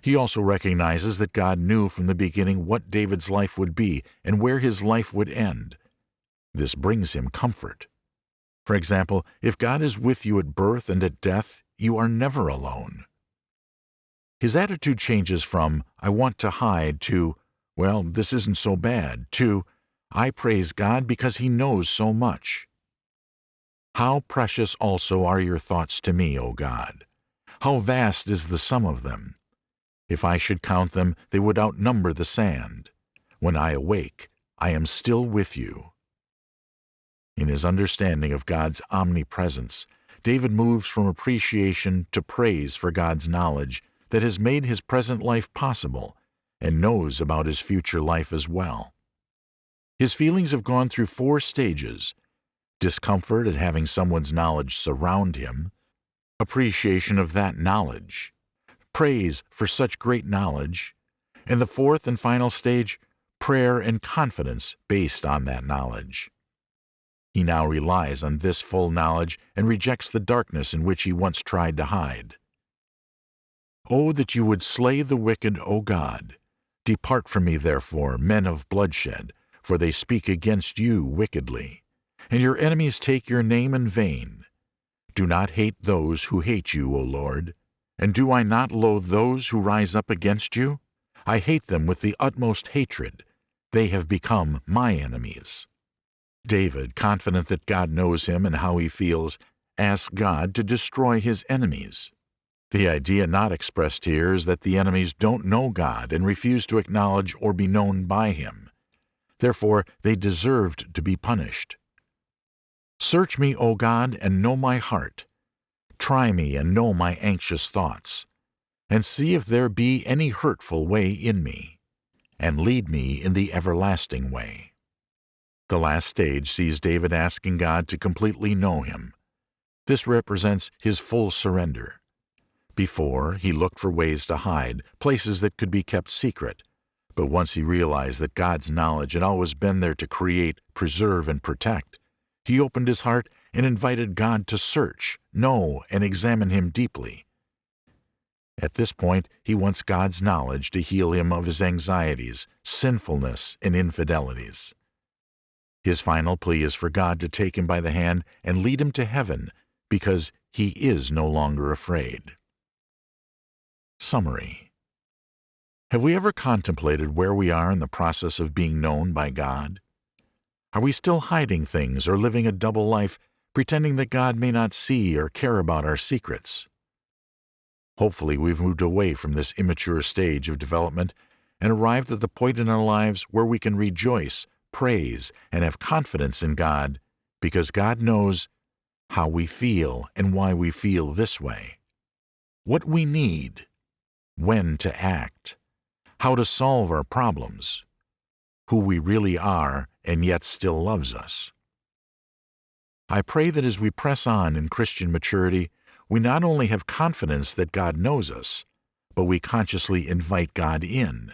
He also recognizes that God knew from the beginning what David's life would be and where his life would end. This brings him comfort. For example, if God is with you at birth and at death, you are never alone. His attitude changes from, I want to hide, to, well, this isn't so bad, to, I praise God because He knows so much. How precious also are your thoughts to me, O God! How vast is the sum of them! If I should count them, they would outnumber the sand. When I awake, I am still with you. In his understanding of God's omnipresence, David moves from appreciation to praise for God's knowledge that has made his present life possible and knows about his future life as well. His feelings have gone through four stages discomfort at having someone's knowledge surround him, appreciation of that knowledge, praise for such great knowledge, and the fourth and final stage, prayer and confidence based on that knowledge. He now relies on this full knowledge and rejects the darkness in which he once tried to hide. Oh, that you would slay the wicked, O God! Depart from me, therefore, men of bloodshed, for they speak against you wickedly, and your enemies take your name in vain. Do not hate those who hate you, O Lord, and do I not loathe those who rise up against you? I hate them with the utmost hatred. They have become my enemies. David, confident that God knows him and how he feels, asks God to destroy his enemies. The idea not expressed here is that the enemies don't know God and refuse to acknowledge or be known by him. Therefore, they deserved to be punished. Search me, O God, and know my heart. Try me and know my anxious thoughts, and see if there be any hurtful way in me, and lead me in the everlasting way. The last stage sees David asking God to completely know him. This represents his full surrender. Before, he looked for ways to hide, places that could be kept secret. But once he realized that God's knowledge had always been there to create, preserve, and protect, he opened his heart and invited God to search, know, and examine him deeply. At this point, he wants God's knowledge to heal him of his anxieties, sinfulness, and infidelities. His final plea is for God to take him by the hand and lead him to heaven because he is no longer afraid. Summary Have we ever contemplated where we are in the process of being known by God? Are we still hiding things or living a double life, pretending that God may not see or care about our secrets? Hopefully, we've moved away from this immature stage of development and arrived at the point in our lives where we can rejoice praise, and have confidence in God because God knows how we feel and why we feel this way, what we need, when to act, how to solve our problems, who we really are and yet still loves us. I pray that as we press on in Christian maturity, we not only have confidence that God knows us, but we consciously invite God in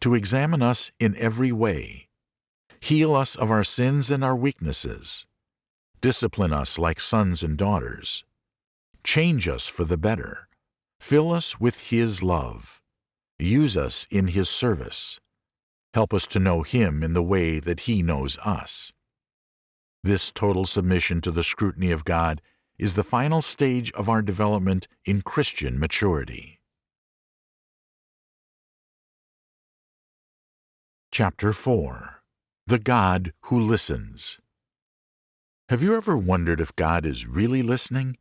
to examine us in every way Heal us of our sins and our weaknesses. Discipline us like sons and daughters. Change us for the better. Fill us with His love. Use us in His service. Help us to know Him in the way that He knows us. This total submission to the scrutiny of God is the final stage of our development in Christian maturity. Chapter 4 the God who listens. Have you ever wondered if God is really listening?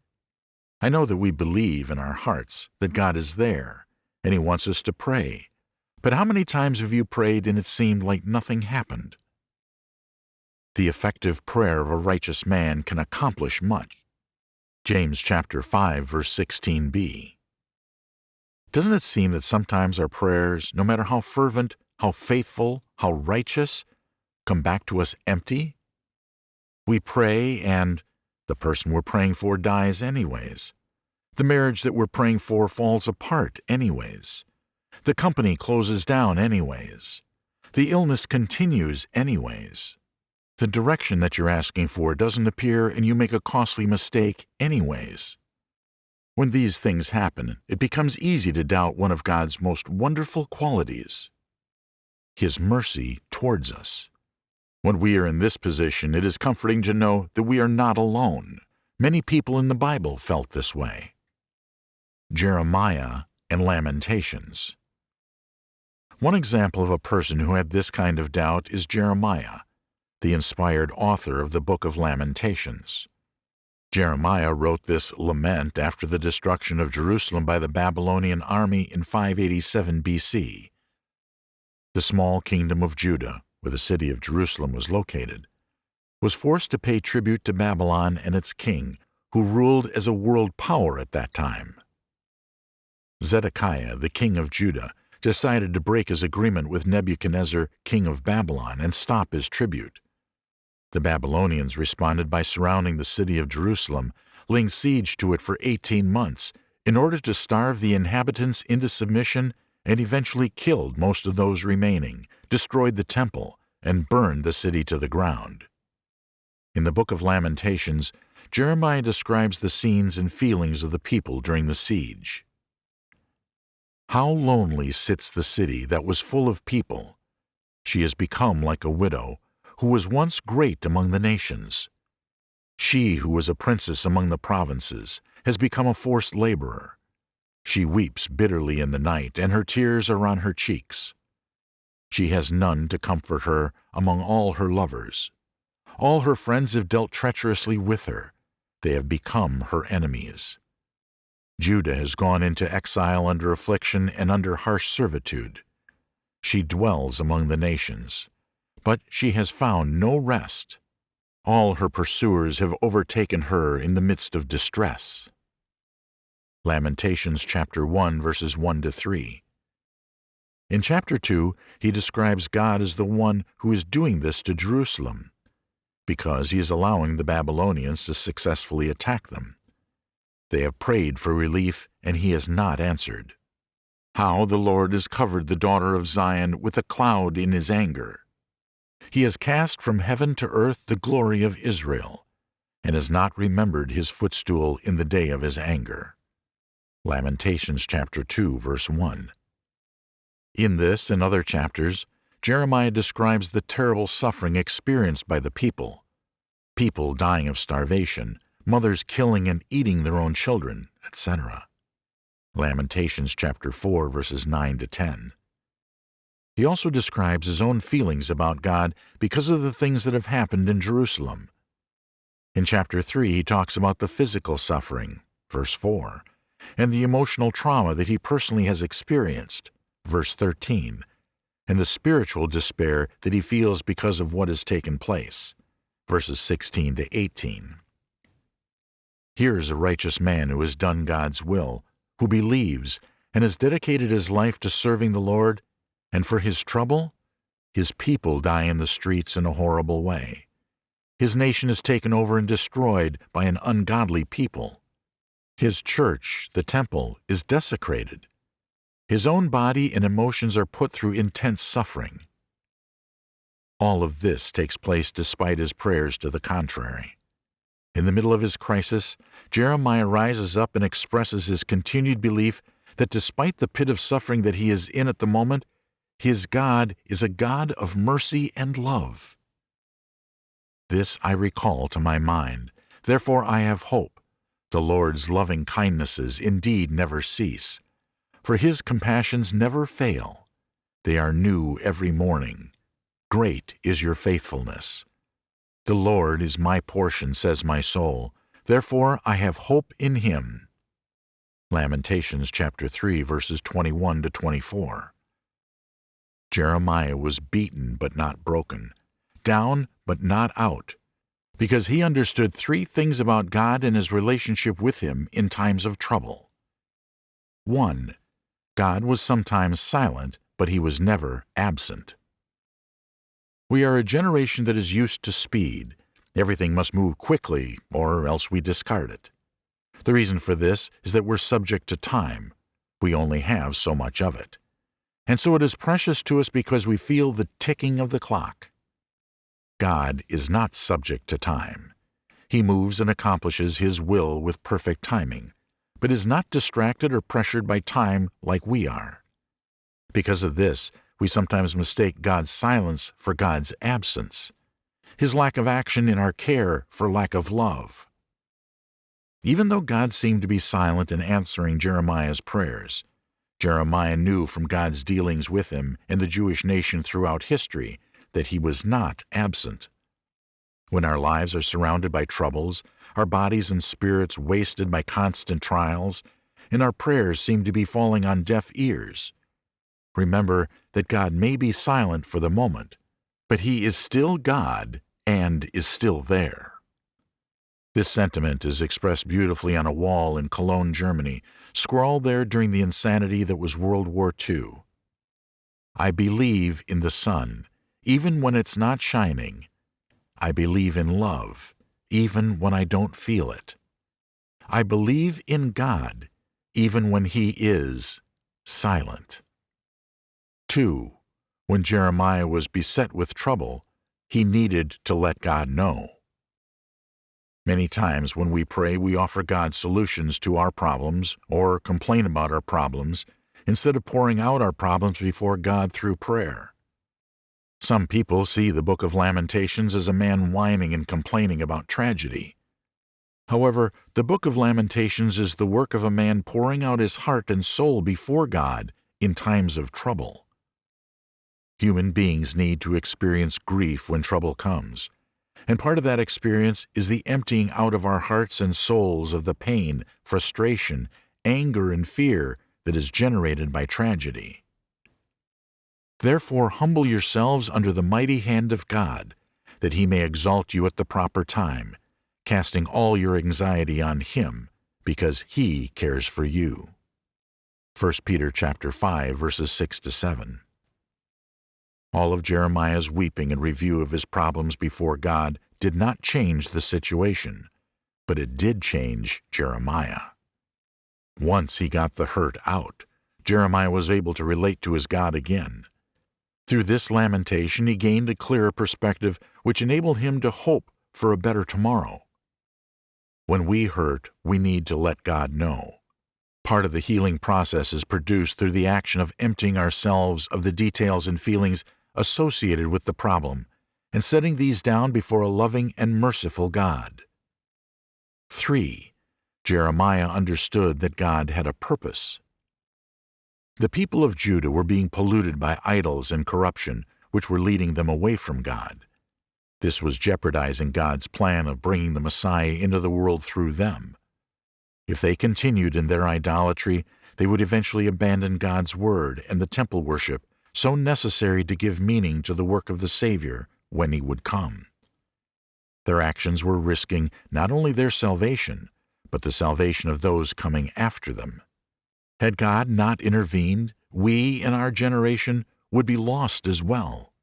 I know that we believe in our hearts that God is there, and He wants us to pray. But how many times have you prayed and it seemed like nothing happened? the effective prayer of a righteous man can accomplish much. James chapter 5 verse 16b. Doesn't it seem that sometimes our prayers, no matter how fervent, how faithful, how righteous, come back to us empty? We pray and the person we're praying for dies anyways. The marriage that we're praying for falls apart anyways. The company closes down anyways. The illness continues anyways. The direction that you're asking for doesn't appear and you make a costly mistake anyways. When these things happen, it becomes easy to doubt one of God's most wonderful qualities His mercy towards us. When we are in this position, it is comforting to know that we are not alone. Many people in the Bible felt this way. Jeremiah and Lamentations. One example of a person who had this kind of doubt is Jeremiah, the inspired author of the book of Lamentations. Jeremiah wrote this lament after the destruction of Jerusalem by the Babylonian army in 587 BC. The small kingdom of Judah, where the city of Jerusalem was located, was forced to pay tribute to Babylon and its king, who ruled as a world power at that time. Zedekiah, the king of Judah, decided to break his agreement with Nebuchadnezzar, king of Babylon, and stop his tribute. The Babylonians responded by surrounding the city of Jerusalem, laying siege to it for 18 months, in order to starve the inhabitants into submission and eventually killed most of those remaining, destroyed the temple, and burned the city to the ground. In the book of Lamentations, Jeremiah describes the scenes and feelings of the people during the siege. How lonely sits the city that was full of people! She has become like a widow, who was once great among the nations. She who was a princess among the provinces has become a forced laborer. She weeps bitterly in the night, and her tears are on her cheeks. She has none to comfort her among all her lovers. All her friends have dealt treacherously with her. They have become her enemies. Judah has gone into exile under affliction and under harsh servitude. She dwells among the nations, but she has found no rest. All her pursuers have overtaken her in the midst of distress. Lamentations chapter 1 verses 1 to 3. In chapter 2, he describes God as the one who is doing this to Jerusalem, because he is allowing the Babylonians to successfully attack them. They have prayed for relief, and he has not answered. How the Lord has covered the daughter of Zion with a cloud in his anger. He has cast from heaven to earth the glory of Israel, and has not remembered his footstool in the day of his anger. Lamentations chapter 2 verse 1. In this and other chapters, Jeremiah describes the terrible suffering experienced by the people. People dying of starvation, mothers killing and eating their own children, etc. Lamentations chapter 4 verses 9 to 10. He also describes his own feelings about God because of the things that have happened in Jerusalem. In chapter 3 he talks about the physical suffering, verse 4, and the emotional trauma that he personally has experienced, verse 13, and the spiritual despair that he feels because of what has taken place, verses 16 to 18. Here is a righteous man who has done God's will, who believes, and has dedicated his life to serving the Lord, and for his trouble, his people die in the streets in a horrible way. His nation is taken over and destroyed by an ungodly people. His church, the temple, is desecrated. His own body and emotions are put through intense suffering. All of this takes place despite his prayers to the contrary. In the middle of his crisis, Jeremiah rises up and expresses his continued belief that despite the pit of suffering that he is in at the moment, his God is a God of mercy and love. This I recall to my mind, therefore I have hope. The Lord's loving kindnesses indeed never cease, for his compassions never fail. They are new every morning. Great is your faithfulness. The Lord is my portion, says my soul. Therefore I have hope in him. Lamentations chapter 3 verses 21 to 24. Jeremiah was beaten but not broken, down but not out, because he understood three things about God and his relationship with him in times of trouble. 1. God was sometimes silent, but he was never absent. We are a generation that is used to speed. Everything must move quickly, or else we discard it. The reason for this is that we're subject to time. We only have so much of it. And so it is precious to us because we feel the ticking of the clock. God is not subject to time. He moves and accomplishes His will with perfect timing, but is not distracted or pressured by time like we are. Because of this, we sometimes mistake God's silence for God's absence, His lack of action in our care for lack of love. Even though God seemed to be silent in answering Jeremiah's prayers, Jeremiah knew from God's dealings with him and the Jewish nation throughout history that he was not absent. When our lives are surrounded by troubles, our bodies and spirits wasted by constant trials, and our prayers seem to be falling on deaf ears, remember that God may be silent for the moment, but He is still God and is still there. This sentiment is expressed beautifully on a wall in Cologne, Germany, scrawled there during the insanity that was World War II. I believe in the sun, even when it's not shining. I believe in love, even when I don't feel it. I believe in God, even when He is silent. 2. When Jeremiah was beset with trouble, he needed to let God know. Many times when we pray, we offer God solutions to our problems or complain about our problems instead of pouring out our problems before God through prayer. Some people see the Book of Lamentations as a man whining and complaining about tragedy. However, the Book of Lamentations is the work of a man pouring out his heart and soul before God in times of trouble. Human beings need to experience grief when trouble comes. And part of that experience is the emptying out of our hearts and souls of the pain, frustration, anger, and fear that is generated by tragedy. Therefore, humble yourselves under the mighty hand of God, that he may exalt you at the proper time, casting all your anxiety on him, because he cares for you. 1 Peter chapter 5 verses 6 to 7. All of Jeremiah's weeping and review of his problems before God did not change the situation, but it did change Jeremiah. Once he got the hurt out, Jeremiah was able to relate to his God again. Through this lamentation, he gained a clearer perspective which enabled him to hope for a better tomorrow. When we hurt, we need to let God know. Part of the healing process is produced through the action of emptying ourselves of the details and feelings associated with the problem and setting these down before a loving and merciful God. 3. Jeremiah understood that God had a purpose. The people of Judah were being polluted by idols and corruption, which were leading them away from God. This was jeopardizing God's plan of bringing the Messiah into the world through them. If they continued in their idolatry, they would eventually abandon God's word and the temple worship so necessary to give meaning to the work of the Savior when he would come. Their actions were risking not only their salvation, but the salvation of those coming after them. Had God not intervened, we in our generation would be lost as well.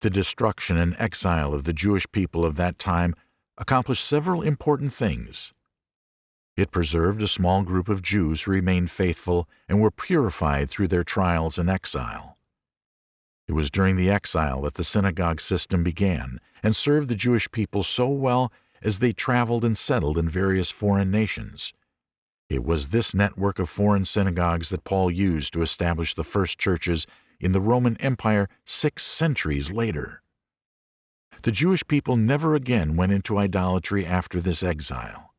The destruction and exile of the Jewish people of that time accomplished several important things. It preserved a small group of Jews who remained faithful and were purified through their trials and exile. It was during the exile that the synagogue system began and served the Jewish people so well as they traveled and settled in various foreign nations. It was this network of foreign synagogues that Paul used to establish the first churches in the Roman Empire six centuries later. The Jewish people never again went into idolatry after this exile.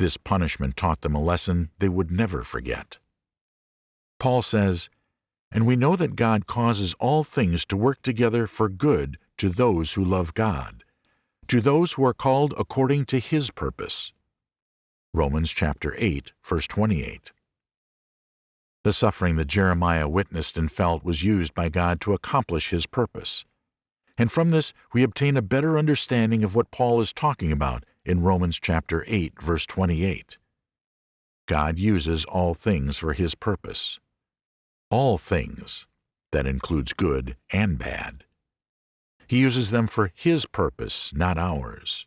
This punishment taught them a lesson they would never forget. Paul says, And we know that God causes all things to work together for good to those who love God, to those who are called according to His purpose. Romans chapter 8, verse 28. The suffering that Jeremiah witnessed and felt was used by God to accomplish His purpose. And from this, we obtain a better understanding of what Paul is talking about in Romans chapter 8, verse 28. God uses all things for His purpose. All things, that includes good and bad. He uses them for His purpose, not ours.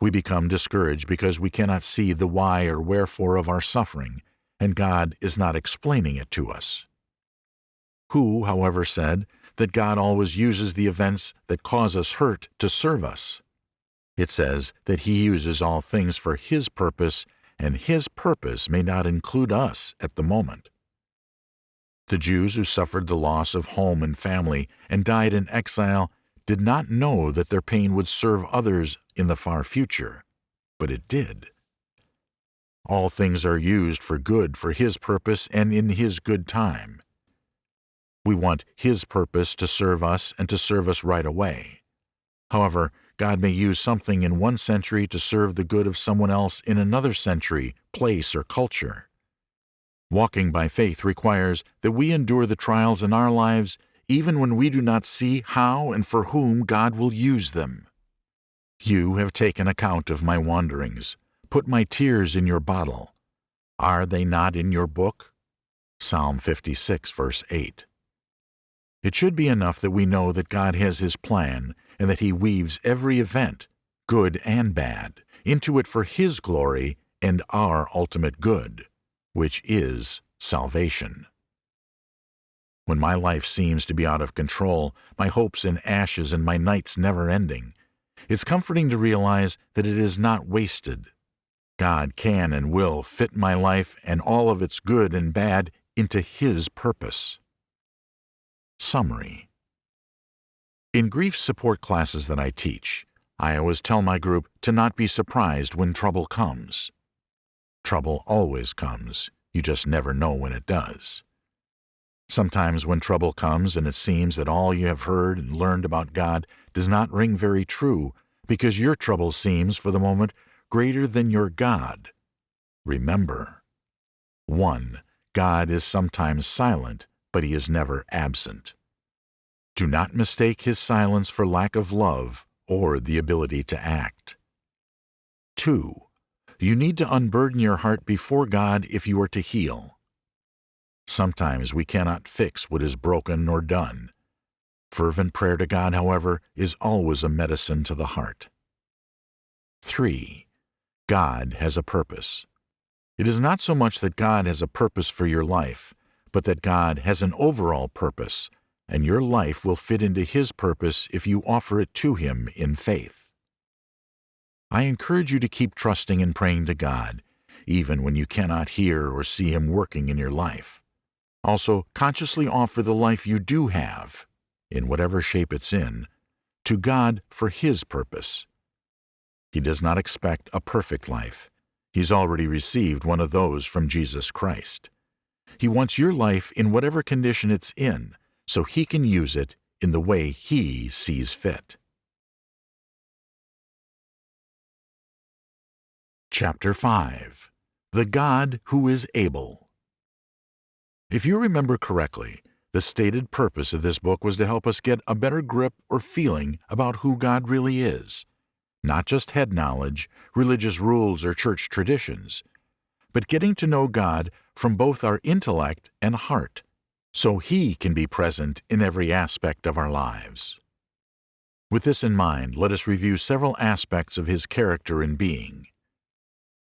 We become discouraged because we cannot see the why or wherefore of our suffering, and God is not explaining it to us. Who, however, said that God always uses the events that cause us hurt to serve us? It says that He uses all things for His purpose, and His purpose may not include us at the moment. The Jews who suffered the loss of home and family and died in exile did not know that their pain would serve others in the far future, but it did. All things are used for good for His purpose and in His good time. We want His purpose to serve us and to serve us right away. However, God may use something in one century to serve the good of someone else in another century, place, or culture. Walking by faith requires that we endure the trials in our lives even when we do not see how and for whom God will use them. You have taken account of my wanderings, put my tears in your bottle. Are they not in your book? Psalm 56, verse 8. It should be enough that we know that God has His plan and that He weaves every event, good and bad, into it for His glory and our ultimate good, which is salvation. When my life seems to be out of control, my hopes in ashes and my nights never ending, it's comforting to realize that it is not wasted. God can and will fit my life and all of its good and bad into His purpose. Summary In grief support classes that I teach, I always tell my group to not be surprised when trouble comes. Trouble always comes, you just never know when it does. Sometimes when trouble comes and it seems that all you have heard and learned about God does not ring very true because your trouble seems, for the moment, greater than your God. Remember 1. God is sometimes silent, but he is never absent. Do not mistake his silence for lack of love or the ability to act. 2. You need to unburden your heart before God if you are to heal. Sometimes we cannot fix what is broken or done. Fervent prayer to God, however, is always a medicine to the heart. 3. God has a purpose. It is not so much that God has a purpose for your life, but that God has an overall purpose, and your life will fit into His purpose if you offer it to Him in faith. I encourage you to keep trusting and praying to God, even when you cannot hear or see Him working in your life. Also, consciously offer the life you do have, in whatever shape it's in, to God for His purpose. He does not expect a perfect life. He's already received one of those from Jesus Christ. He wants your life in whatever condition it's in, so He can use it in the way He sees fit. Chapter 5 The God Who is Able if you remember correctly, the stated purpose of this book was to help us get a better grip or feeling about who God really is. Not just head knowledge, religious rules, or church traditions, but getting to know God from both our intellect and heart, so He can be present in every aspect of our lives. With this in mind, let us review several aspects of His character and being.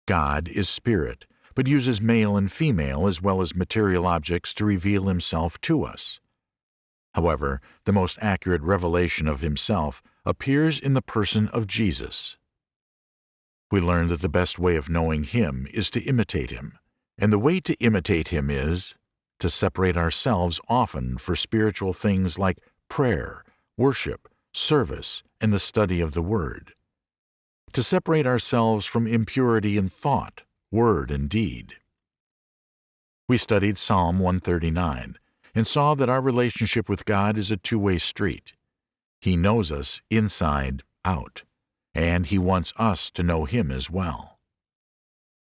God is spirit, but uses male and female as well as material objects to reveal himself to us. However, the most accurate revelation of himself appears in the person of Jesus. We learn that the best way of knowing him is to imitate him, and the way to imitate him is to separate ourselves often for spiritual things like prayer, worship, service, and the study of the Word. To separate ourselves from impurity in thought, word and deed. We studied Psalm 139 and saw that our relationship with God is a two-way street. He knows us inside out, and He wants us to know Him as well.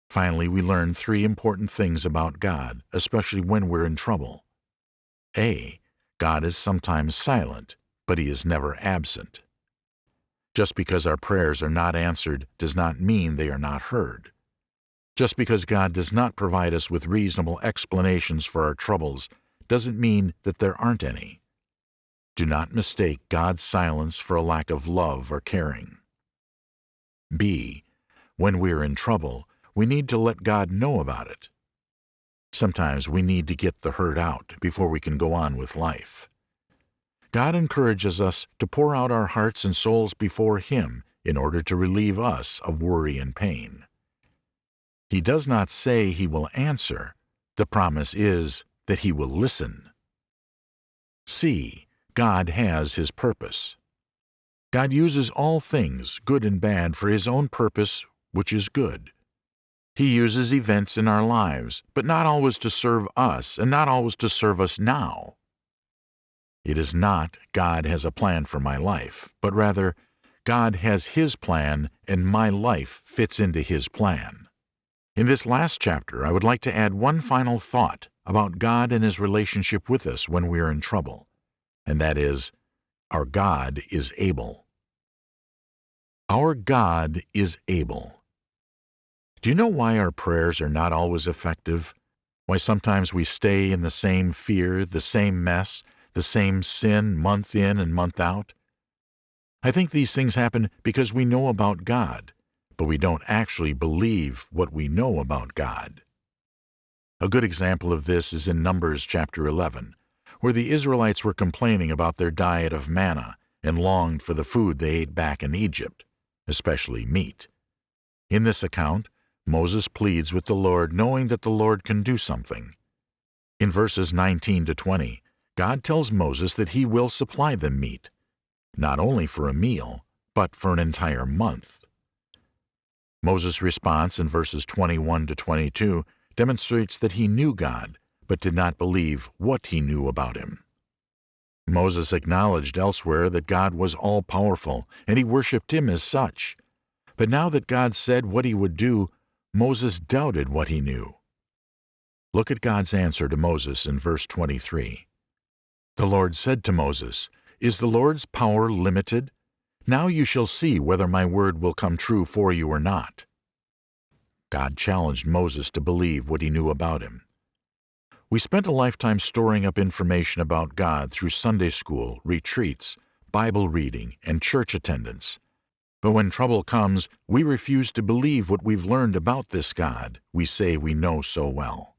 Finally, we learned three important things about God, especially when we're in trouble. A. God is sometimes silent, but He is never absent. Just because our prayers are not answered does not mean they are not heard. Just because God does not provide us with reasonable explanations for our troubles doesn't mean that there aren't any. Do not mistake God's silence for a lack of love or caring. B. When we are in trouble, we need to let God know about it. Sometimes we need to get the hurt out before we can go on with life. God encourages us to pour out our hearts and souls before Him in order to relieve us of worry and pain. He does not say He will answer. The promise is that He will listen. C. God has His purpose. God uses all things, good and bad, for His own purpose, which is good. He uses events in our lives, but not always to serve us and not always to serve us now. It is not God has a plan for my life, but rather God has His plan and my life fits into His plan. In this last chapter, I would like to add one final thought about God and His relationship with us when we are in trouble, and that is, our God is able. Our God is able. Do you know why our prayers are not always effective? Why sometimes we stay in the same fear, the same mess, the same sin month in and month out? I think these things happen because we know about God, but we don't actually believe what we know about God. A good example of this is in Numbers chapter 11, where the Israelites were complaining about their diet of manna and longed for the food they ate back in Egypt, especially meat. In this account, Moses pleads with the Lord knowing that the Lord can do something. In verses 19 to 20, God tells Moses that he will supply them meat, not only for a meal, but for an entire month. Moses' response in verses 21 to 22 demonstrates that he knew God, but did not believe what he knew about him. Moses acknowledged elsewhere that God was all powerful, and he worshipped him as such. But now that God said what he would do, Moses doubted what he knew. Look at God's answer to Moses in verse 23. The Lord said to Moses, Is the Lord's power limited? Now you shall see whether my word will come true for you or not. God challenged Moses to believe what he knew about him. We spent a lifetime storing up information about God through Sunday school, retreats, Bible reading, and church attendance. But when trouble comes, we refuse to believe what we've learned about this God we say we know so well.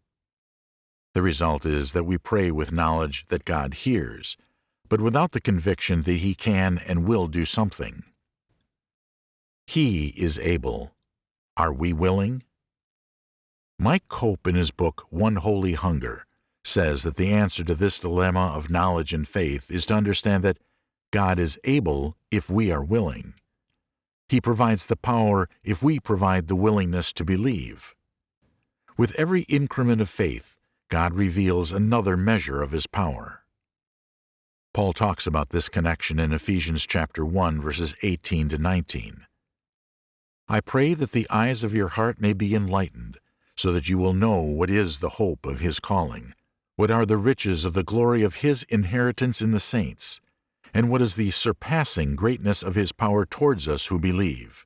The result is that we pray with knowledge that God hears, but without the conviction that He can and will do something. He is able. Are we willing? Mike Cope, in his book One Holy Hunger, says that the answer to this dilemma of knowledge and faith is to understand that God is able if we are willing. He provides the power if we provide the willingness to believe. With every increment of faith, God reveals another measure of his power. Paul talks about this connection in Ephesians chapter 1 verses 18 to 19. I pray that the eyes of your heart may be enlightened, so that you will know what is the hope of his calling, what are the riches of the glory of his inheritance in the saints, and what is the surpassing greatness of his power towards us who believe.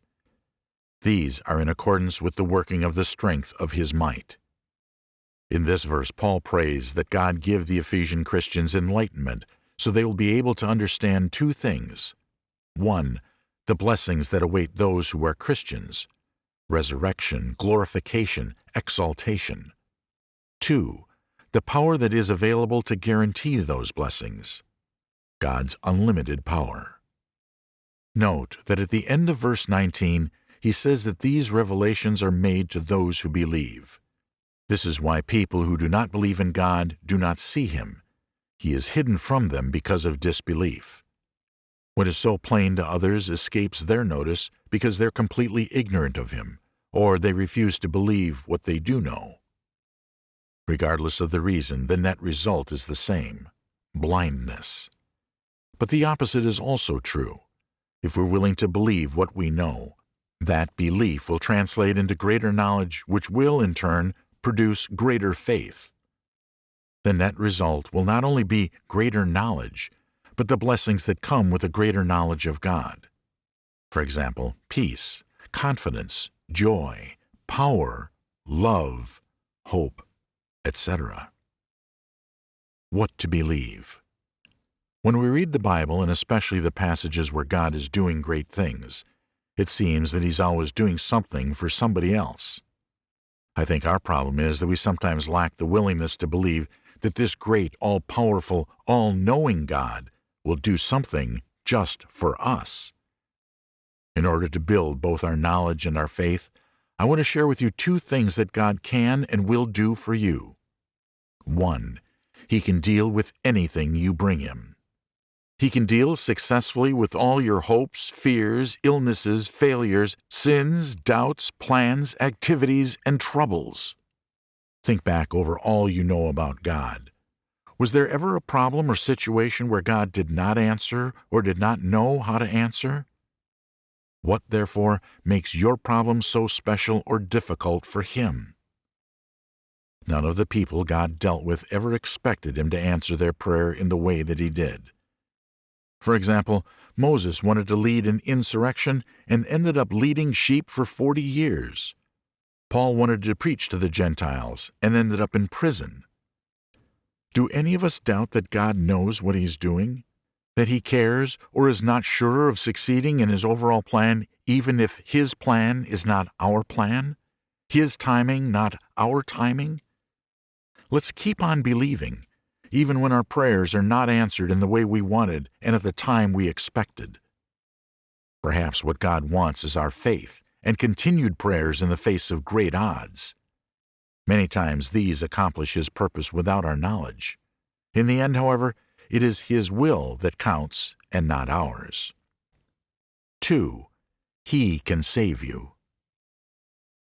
These are in accordance with the working of the strength of his might. In this verse, Paul prays that God give the Ephesian Christians enlightenment so they will be able to understand two things. One, the blessings that await those who are Christians resurrection, glorification, exaltation. Two, the power that is available to guarantee those blessings God's unlimited power. Note that at the end of verse 19, he says that these revelations are made to those who believe. This is why people who do not believe in God do not see Him. He is hidden from them because of disbelief. What is so plain to others escapes their notice because they're completely ignorant of Him, or they refuse to believe what they do know. Regardless of the reason, the net result is the same blindness. But the opposite is also true. If we're willing to believe what we know, that belief will translate into greater knowledge, which will, in turn, produce greater faith. The net result will not only be greater knowledge, but the blessings that come with a greater knowledge of God. For example, peace, confidence, joy, power, love, hope, etc. What to believe? When we read the Bible, and especially the passages where God is doing great things, it seems that He's always doing something for somebody else. I think our problem is that we sometimes lack the willingness to believe that this great, all powerful, all knowing God will do something just for us. In order to build both our knowledge and our faith, I want to share with you two things that God can and will do for you. One, He can deal with anything you bring Him. He can deal successfully with all your hopes, fears, illnesses, failures, sins, doubts, plans, activities, and troubles. Think back over all you know about God. Was there ever a problem or situation where God did not answer or did not know how to answer? What, therefore, makes your problem so special or difficult for Him? None of the people God dealt with ever expected Him to answer their prayer in the way that He did. For example, Moses wanted to lead an insurrection and ended up leading sheep for 40 years. Paul wanted to preach to the Gentiles and ended up in prison. Do any of us doubt that God knows what He's doing? That He cares or is not sure of succeeding in His overall plan, even if His plan is not our plan? His timing, not our timing? Let's keep on believing even when our prayers are not answered in the way we wanted and at the time we expected. Perhaps what God wants is our faith and continued prayers in the face of great odds. Many times these accomplish His purpose without our knowledge. In the end, however, it is His will that counts and not ours. 2. He can save you.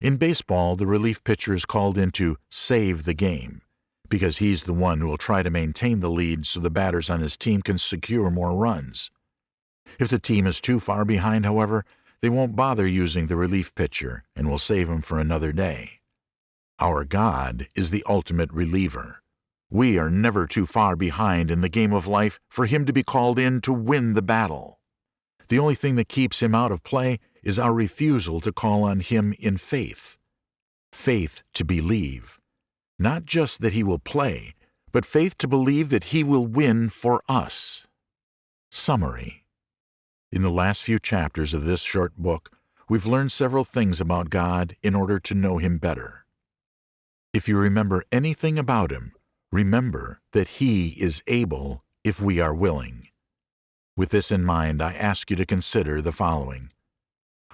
In baseball, the relief pitcher is called in to save the game because he's the one who will try to maintain the lead so the batters on his team can secure more runs. If the team is too far behind, however, they won't bother using the relief pitcher and will save him for another day. Our God is the ultimate reliever. We are never too far behind in the game of life for him to be called in to win the battle. The only thing that keeps him out of play is our refusal to call on him in faith. Faith to believe not just that he will play, but faith to believe that he will win for us. Summary In the last few chapters of this short book, we've learned several things about God in order to know Him better. If you remember anything about Him, remember that He is able if we are willing. With this in mind, I ask you to consider the following.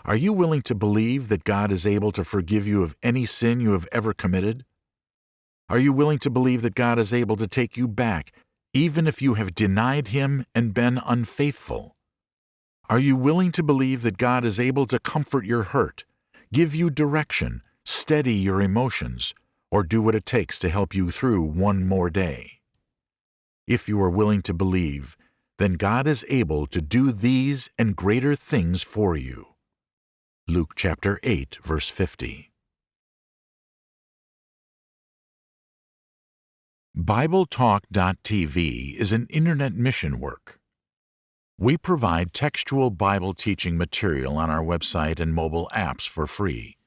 Are you willing to believe that God is able to forgive you of any sin you have ever committed? Are you willing to believe that God is able to take you back, even if you have denied Him and been unfaithful? Are you willing to believe that God is able to comfort your hurt, give you direction, steady your emotions, or do what it takes to help you through one more day? If you are willing to believe, then God is able to do these and greater things for you. Luke chapter 8, verse 50. BibleTalk.tv is an internet mission work. We provide textual Bible teaching material on our website and mobile apps for free.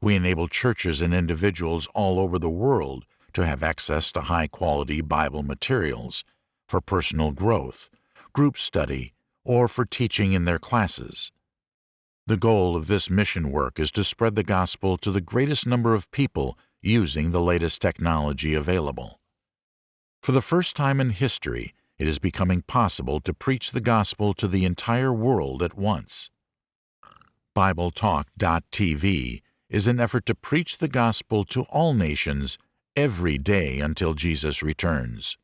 We enable churches and individuals all over the world to have access to high quality Bible materials for personal growth, group study, or for teaching in their classes. The goal of this mission work is to spread the gospel to the greatest number of people using the latest technology available. For the first time in history, it is becoming possible to preach the gospel to the entire world at once. BibleTalk.tv is an effort to preach the gospel to all nations every day until Jesus returns.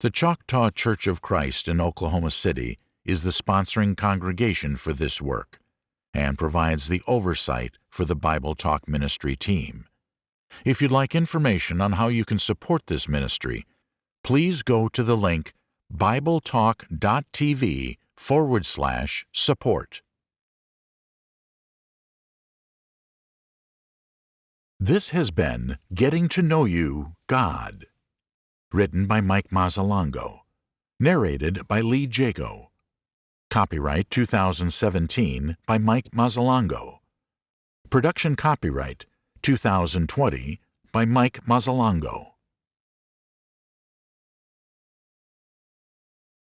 The Choctaw Church of Christ in Oklahoma City is the sponsoring congregation for this work and provides the oversight for the Bible Talk Ministry team. If you'd like information on how you can support this ministry, please go to the link bibletalk.tv forward slash support. This has been Getting to Know You, God, written by Mike Mazzalongo, Narrated by Lee Jago. Copyright 2017 by Mike Mazzalongo. Production copyright 2020 by Mike Mazzalongo.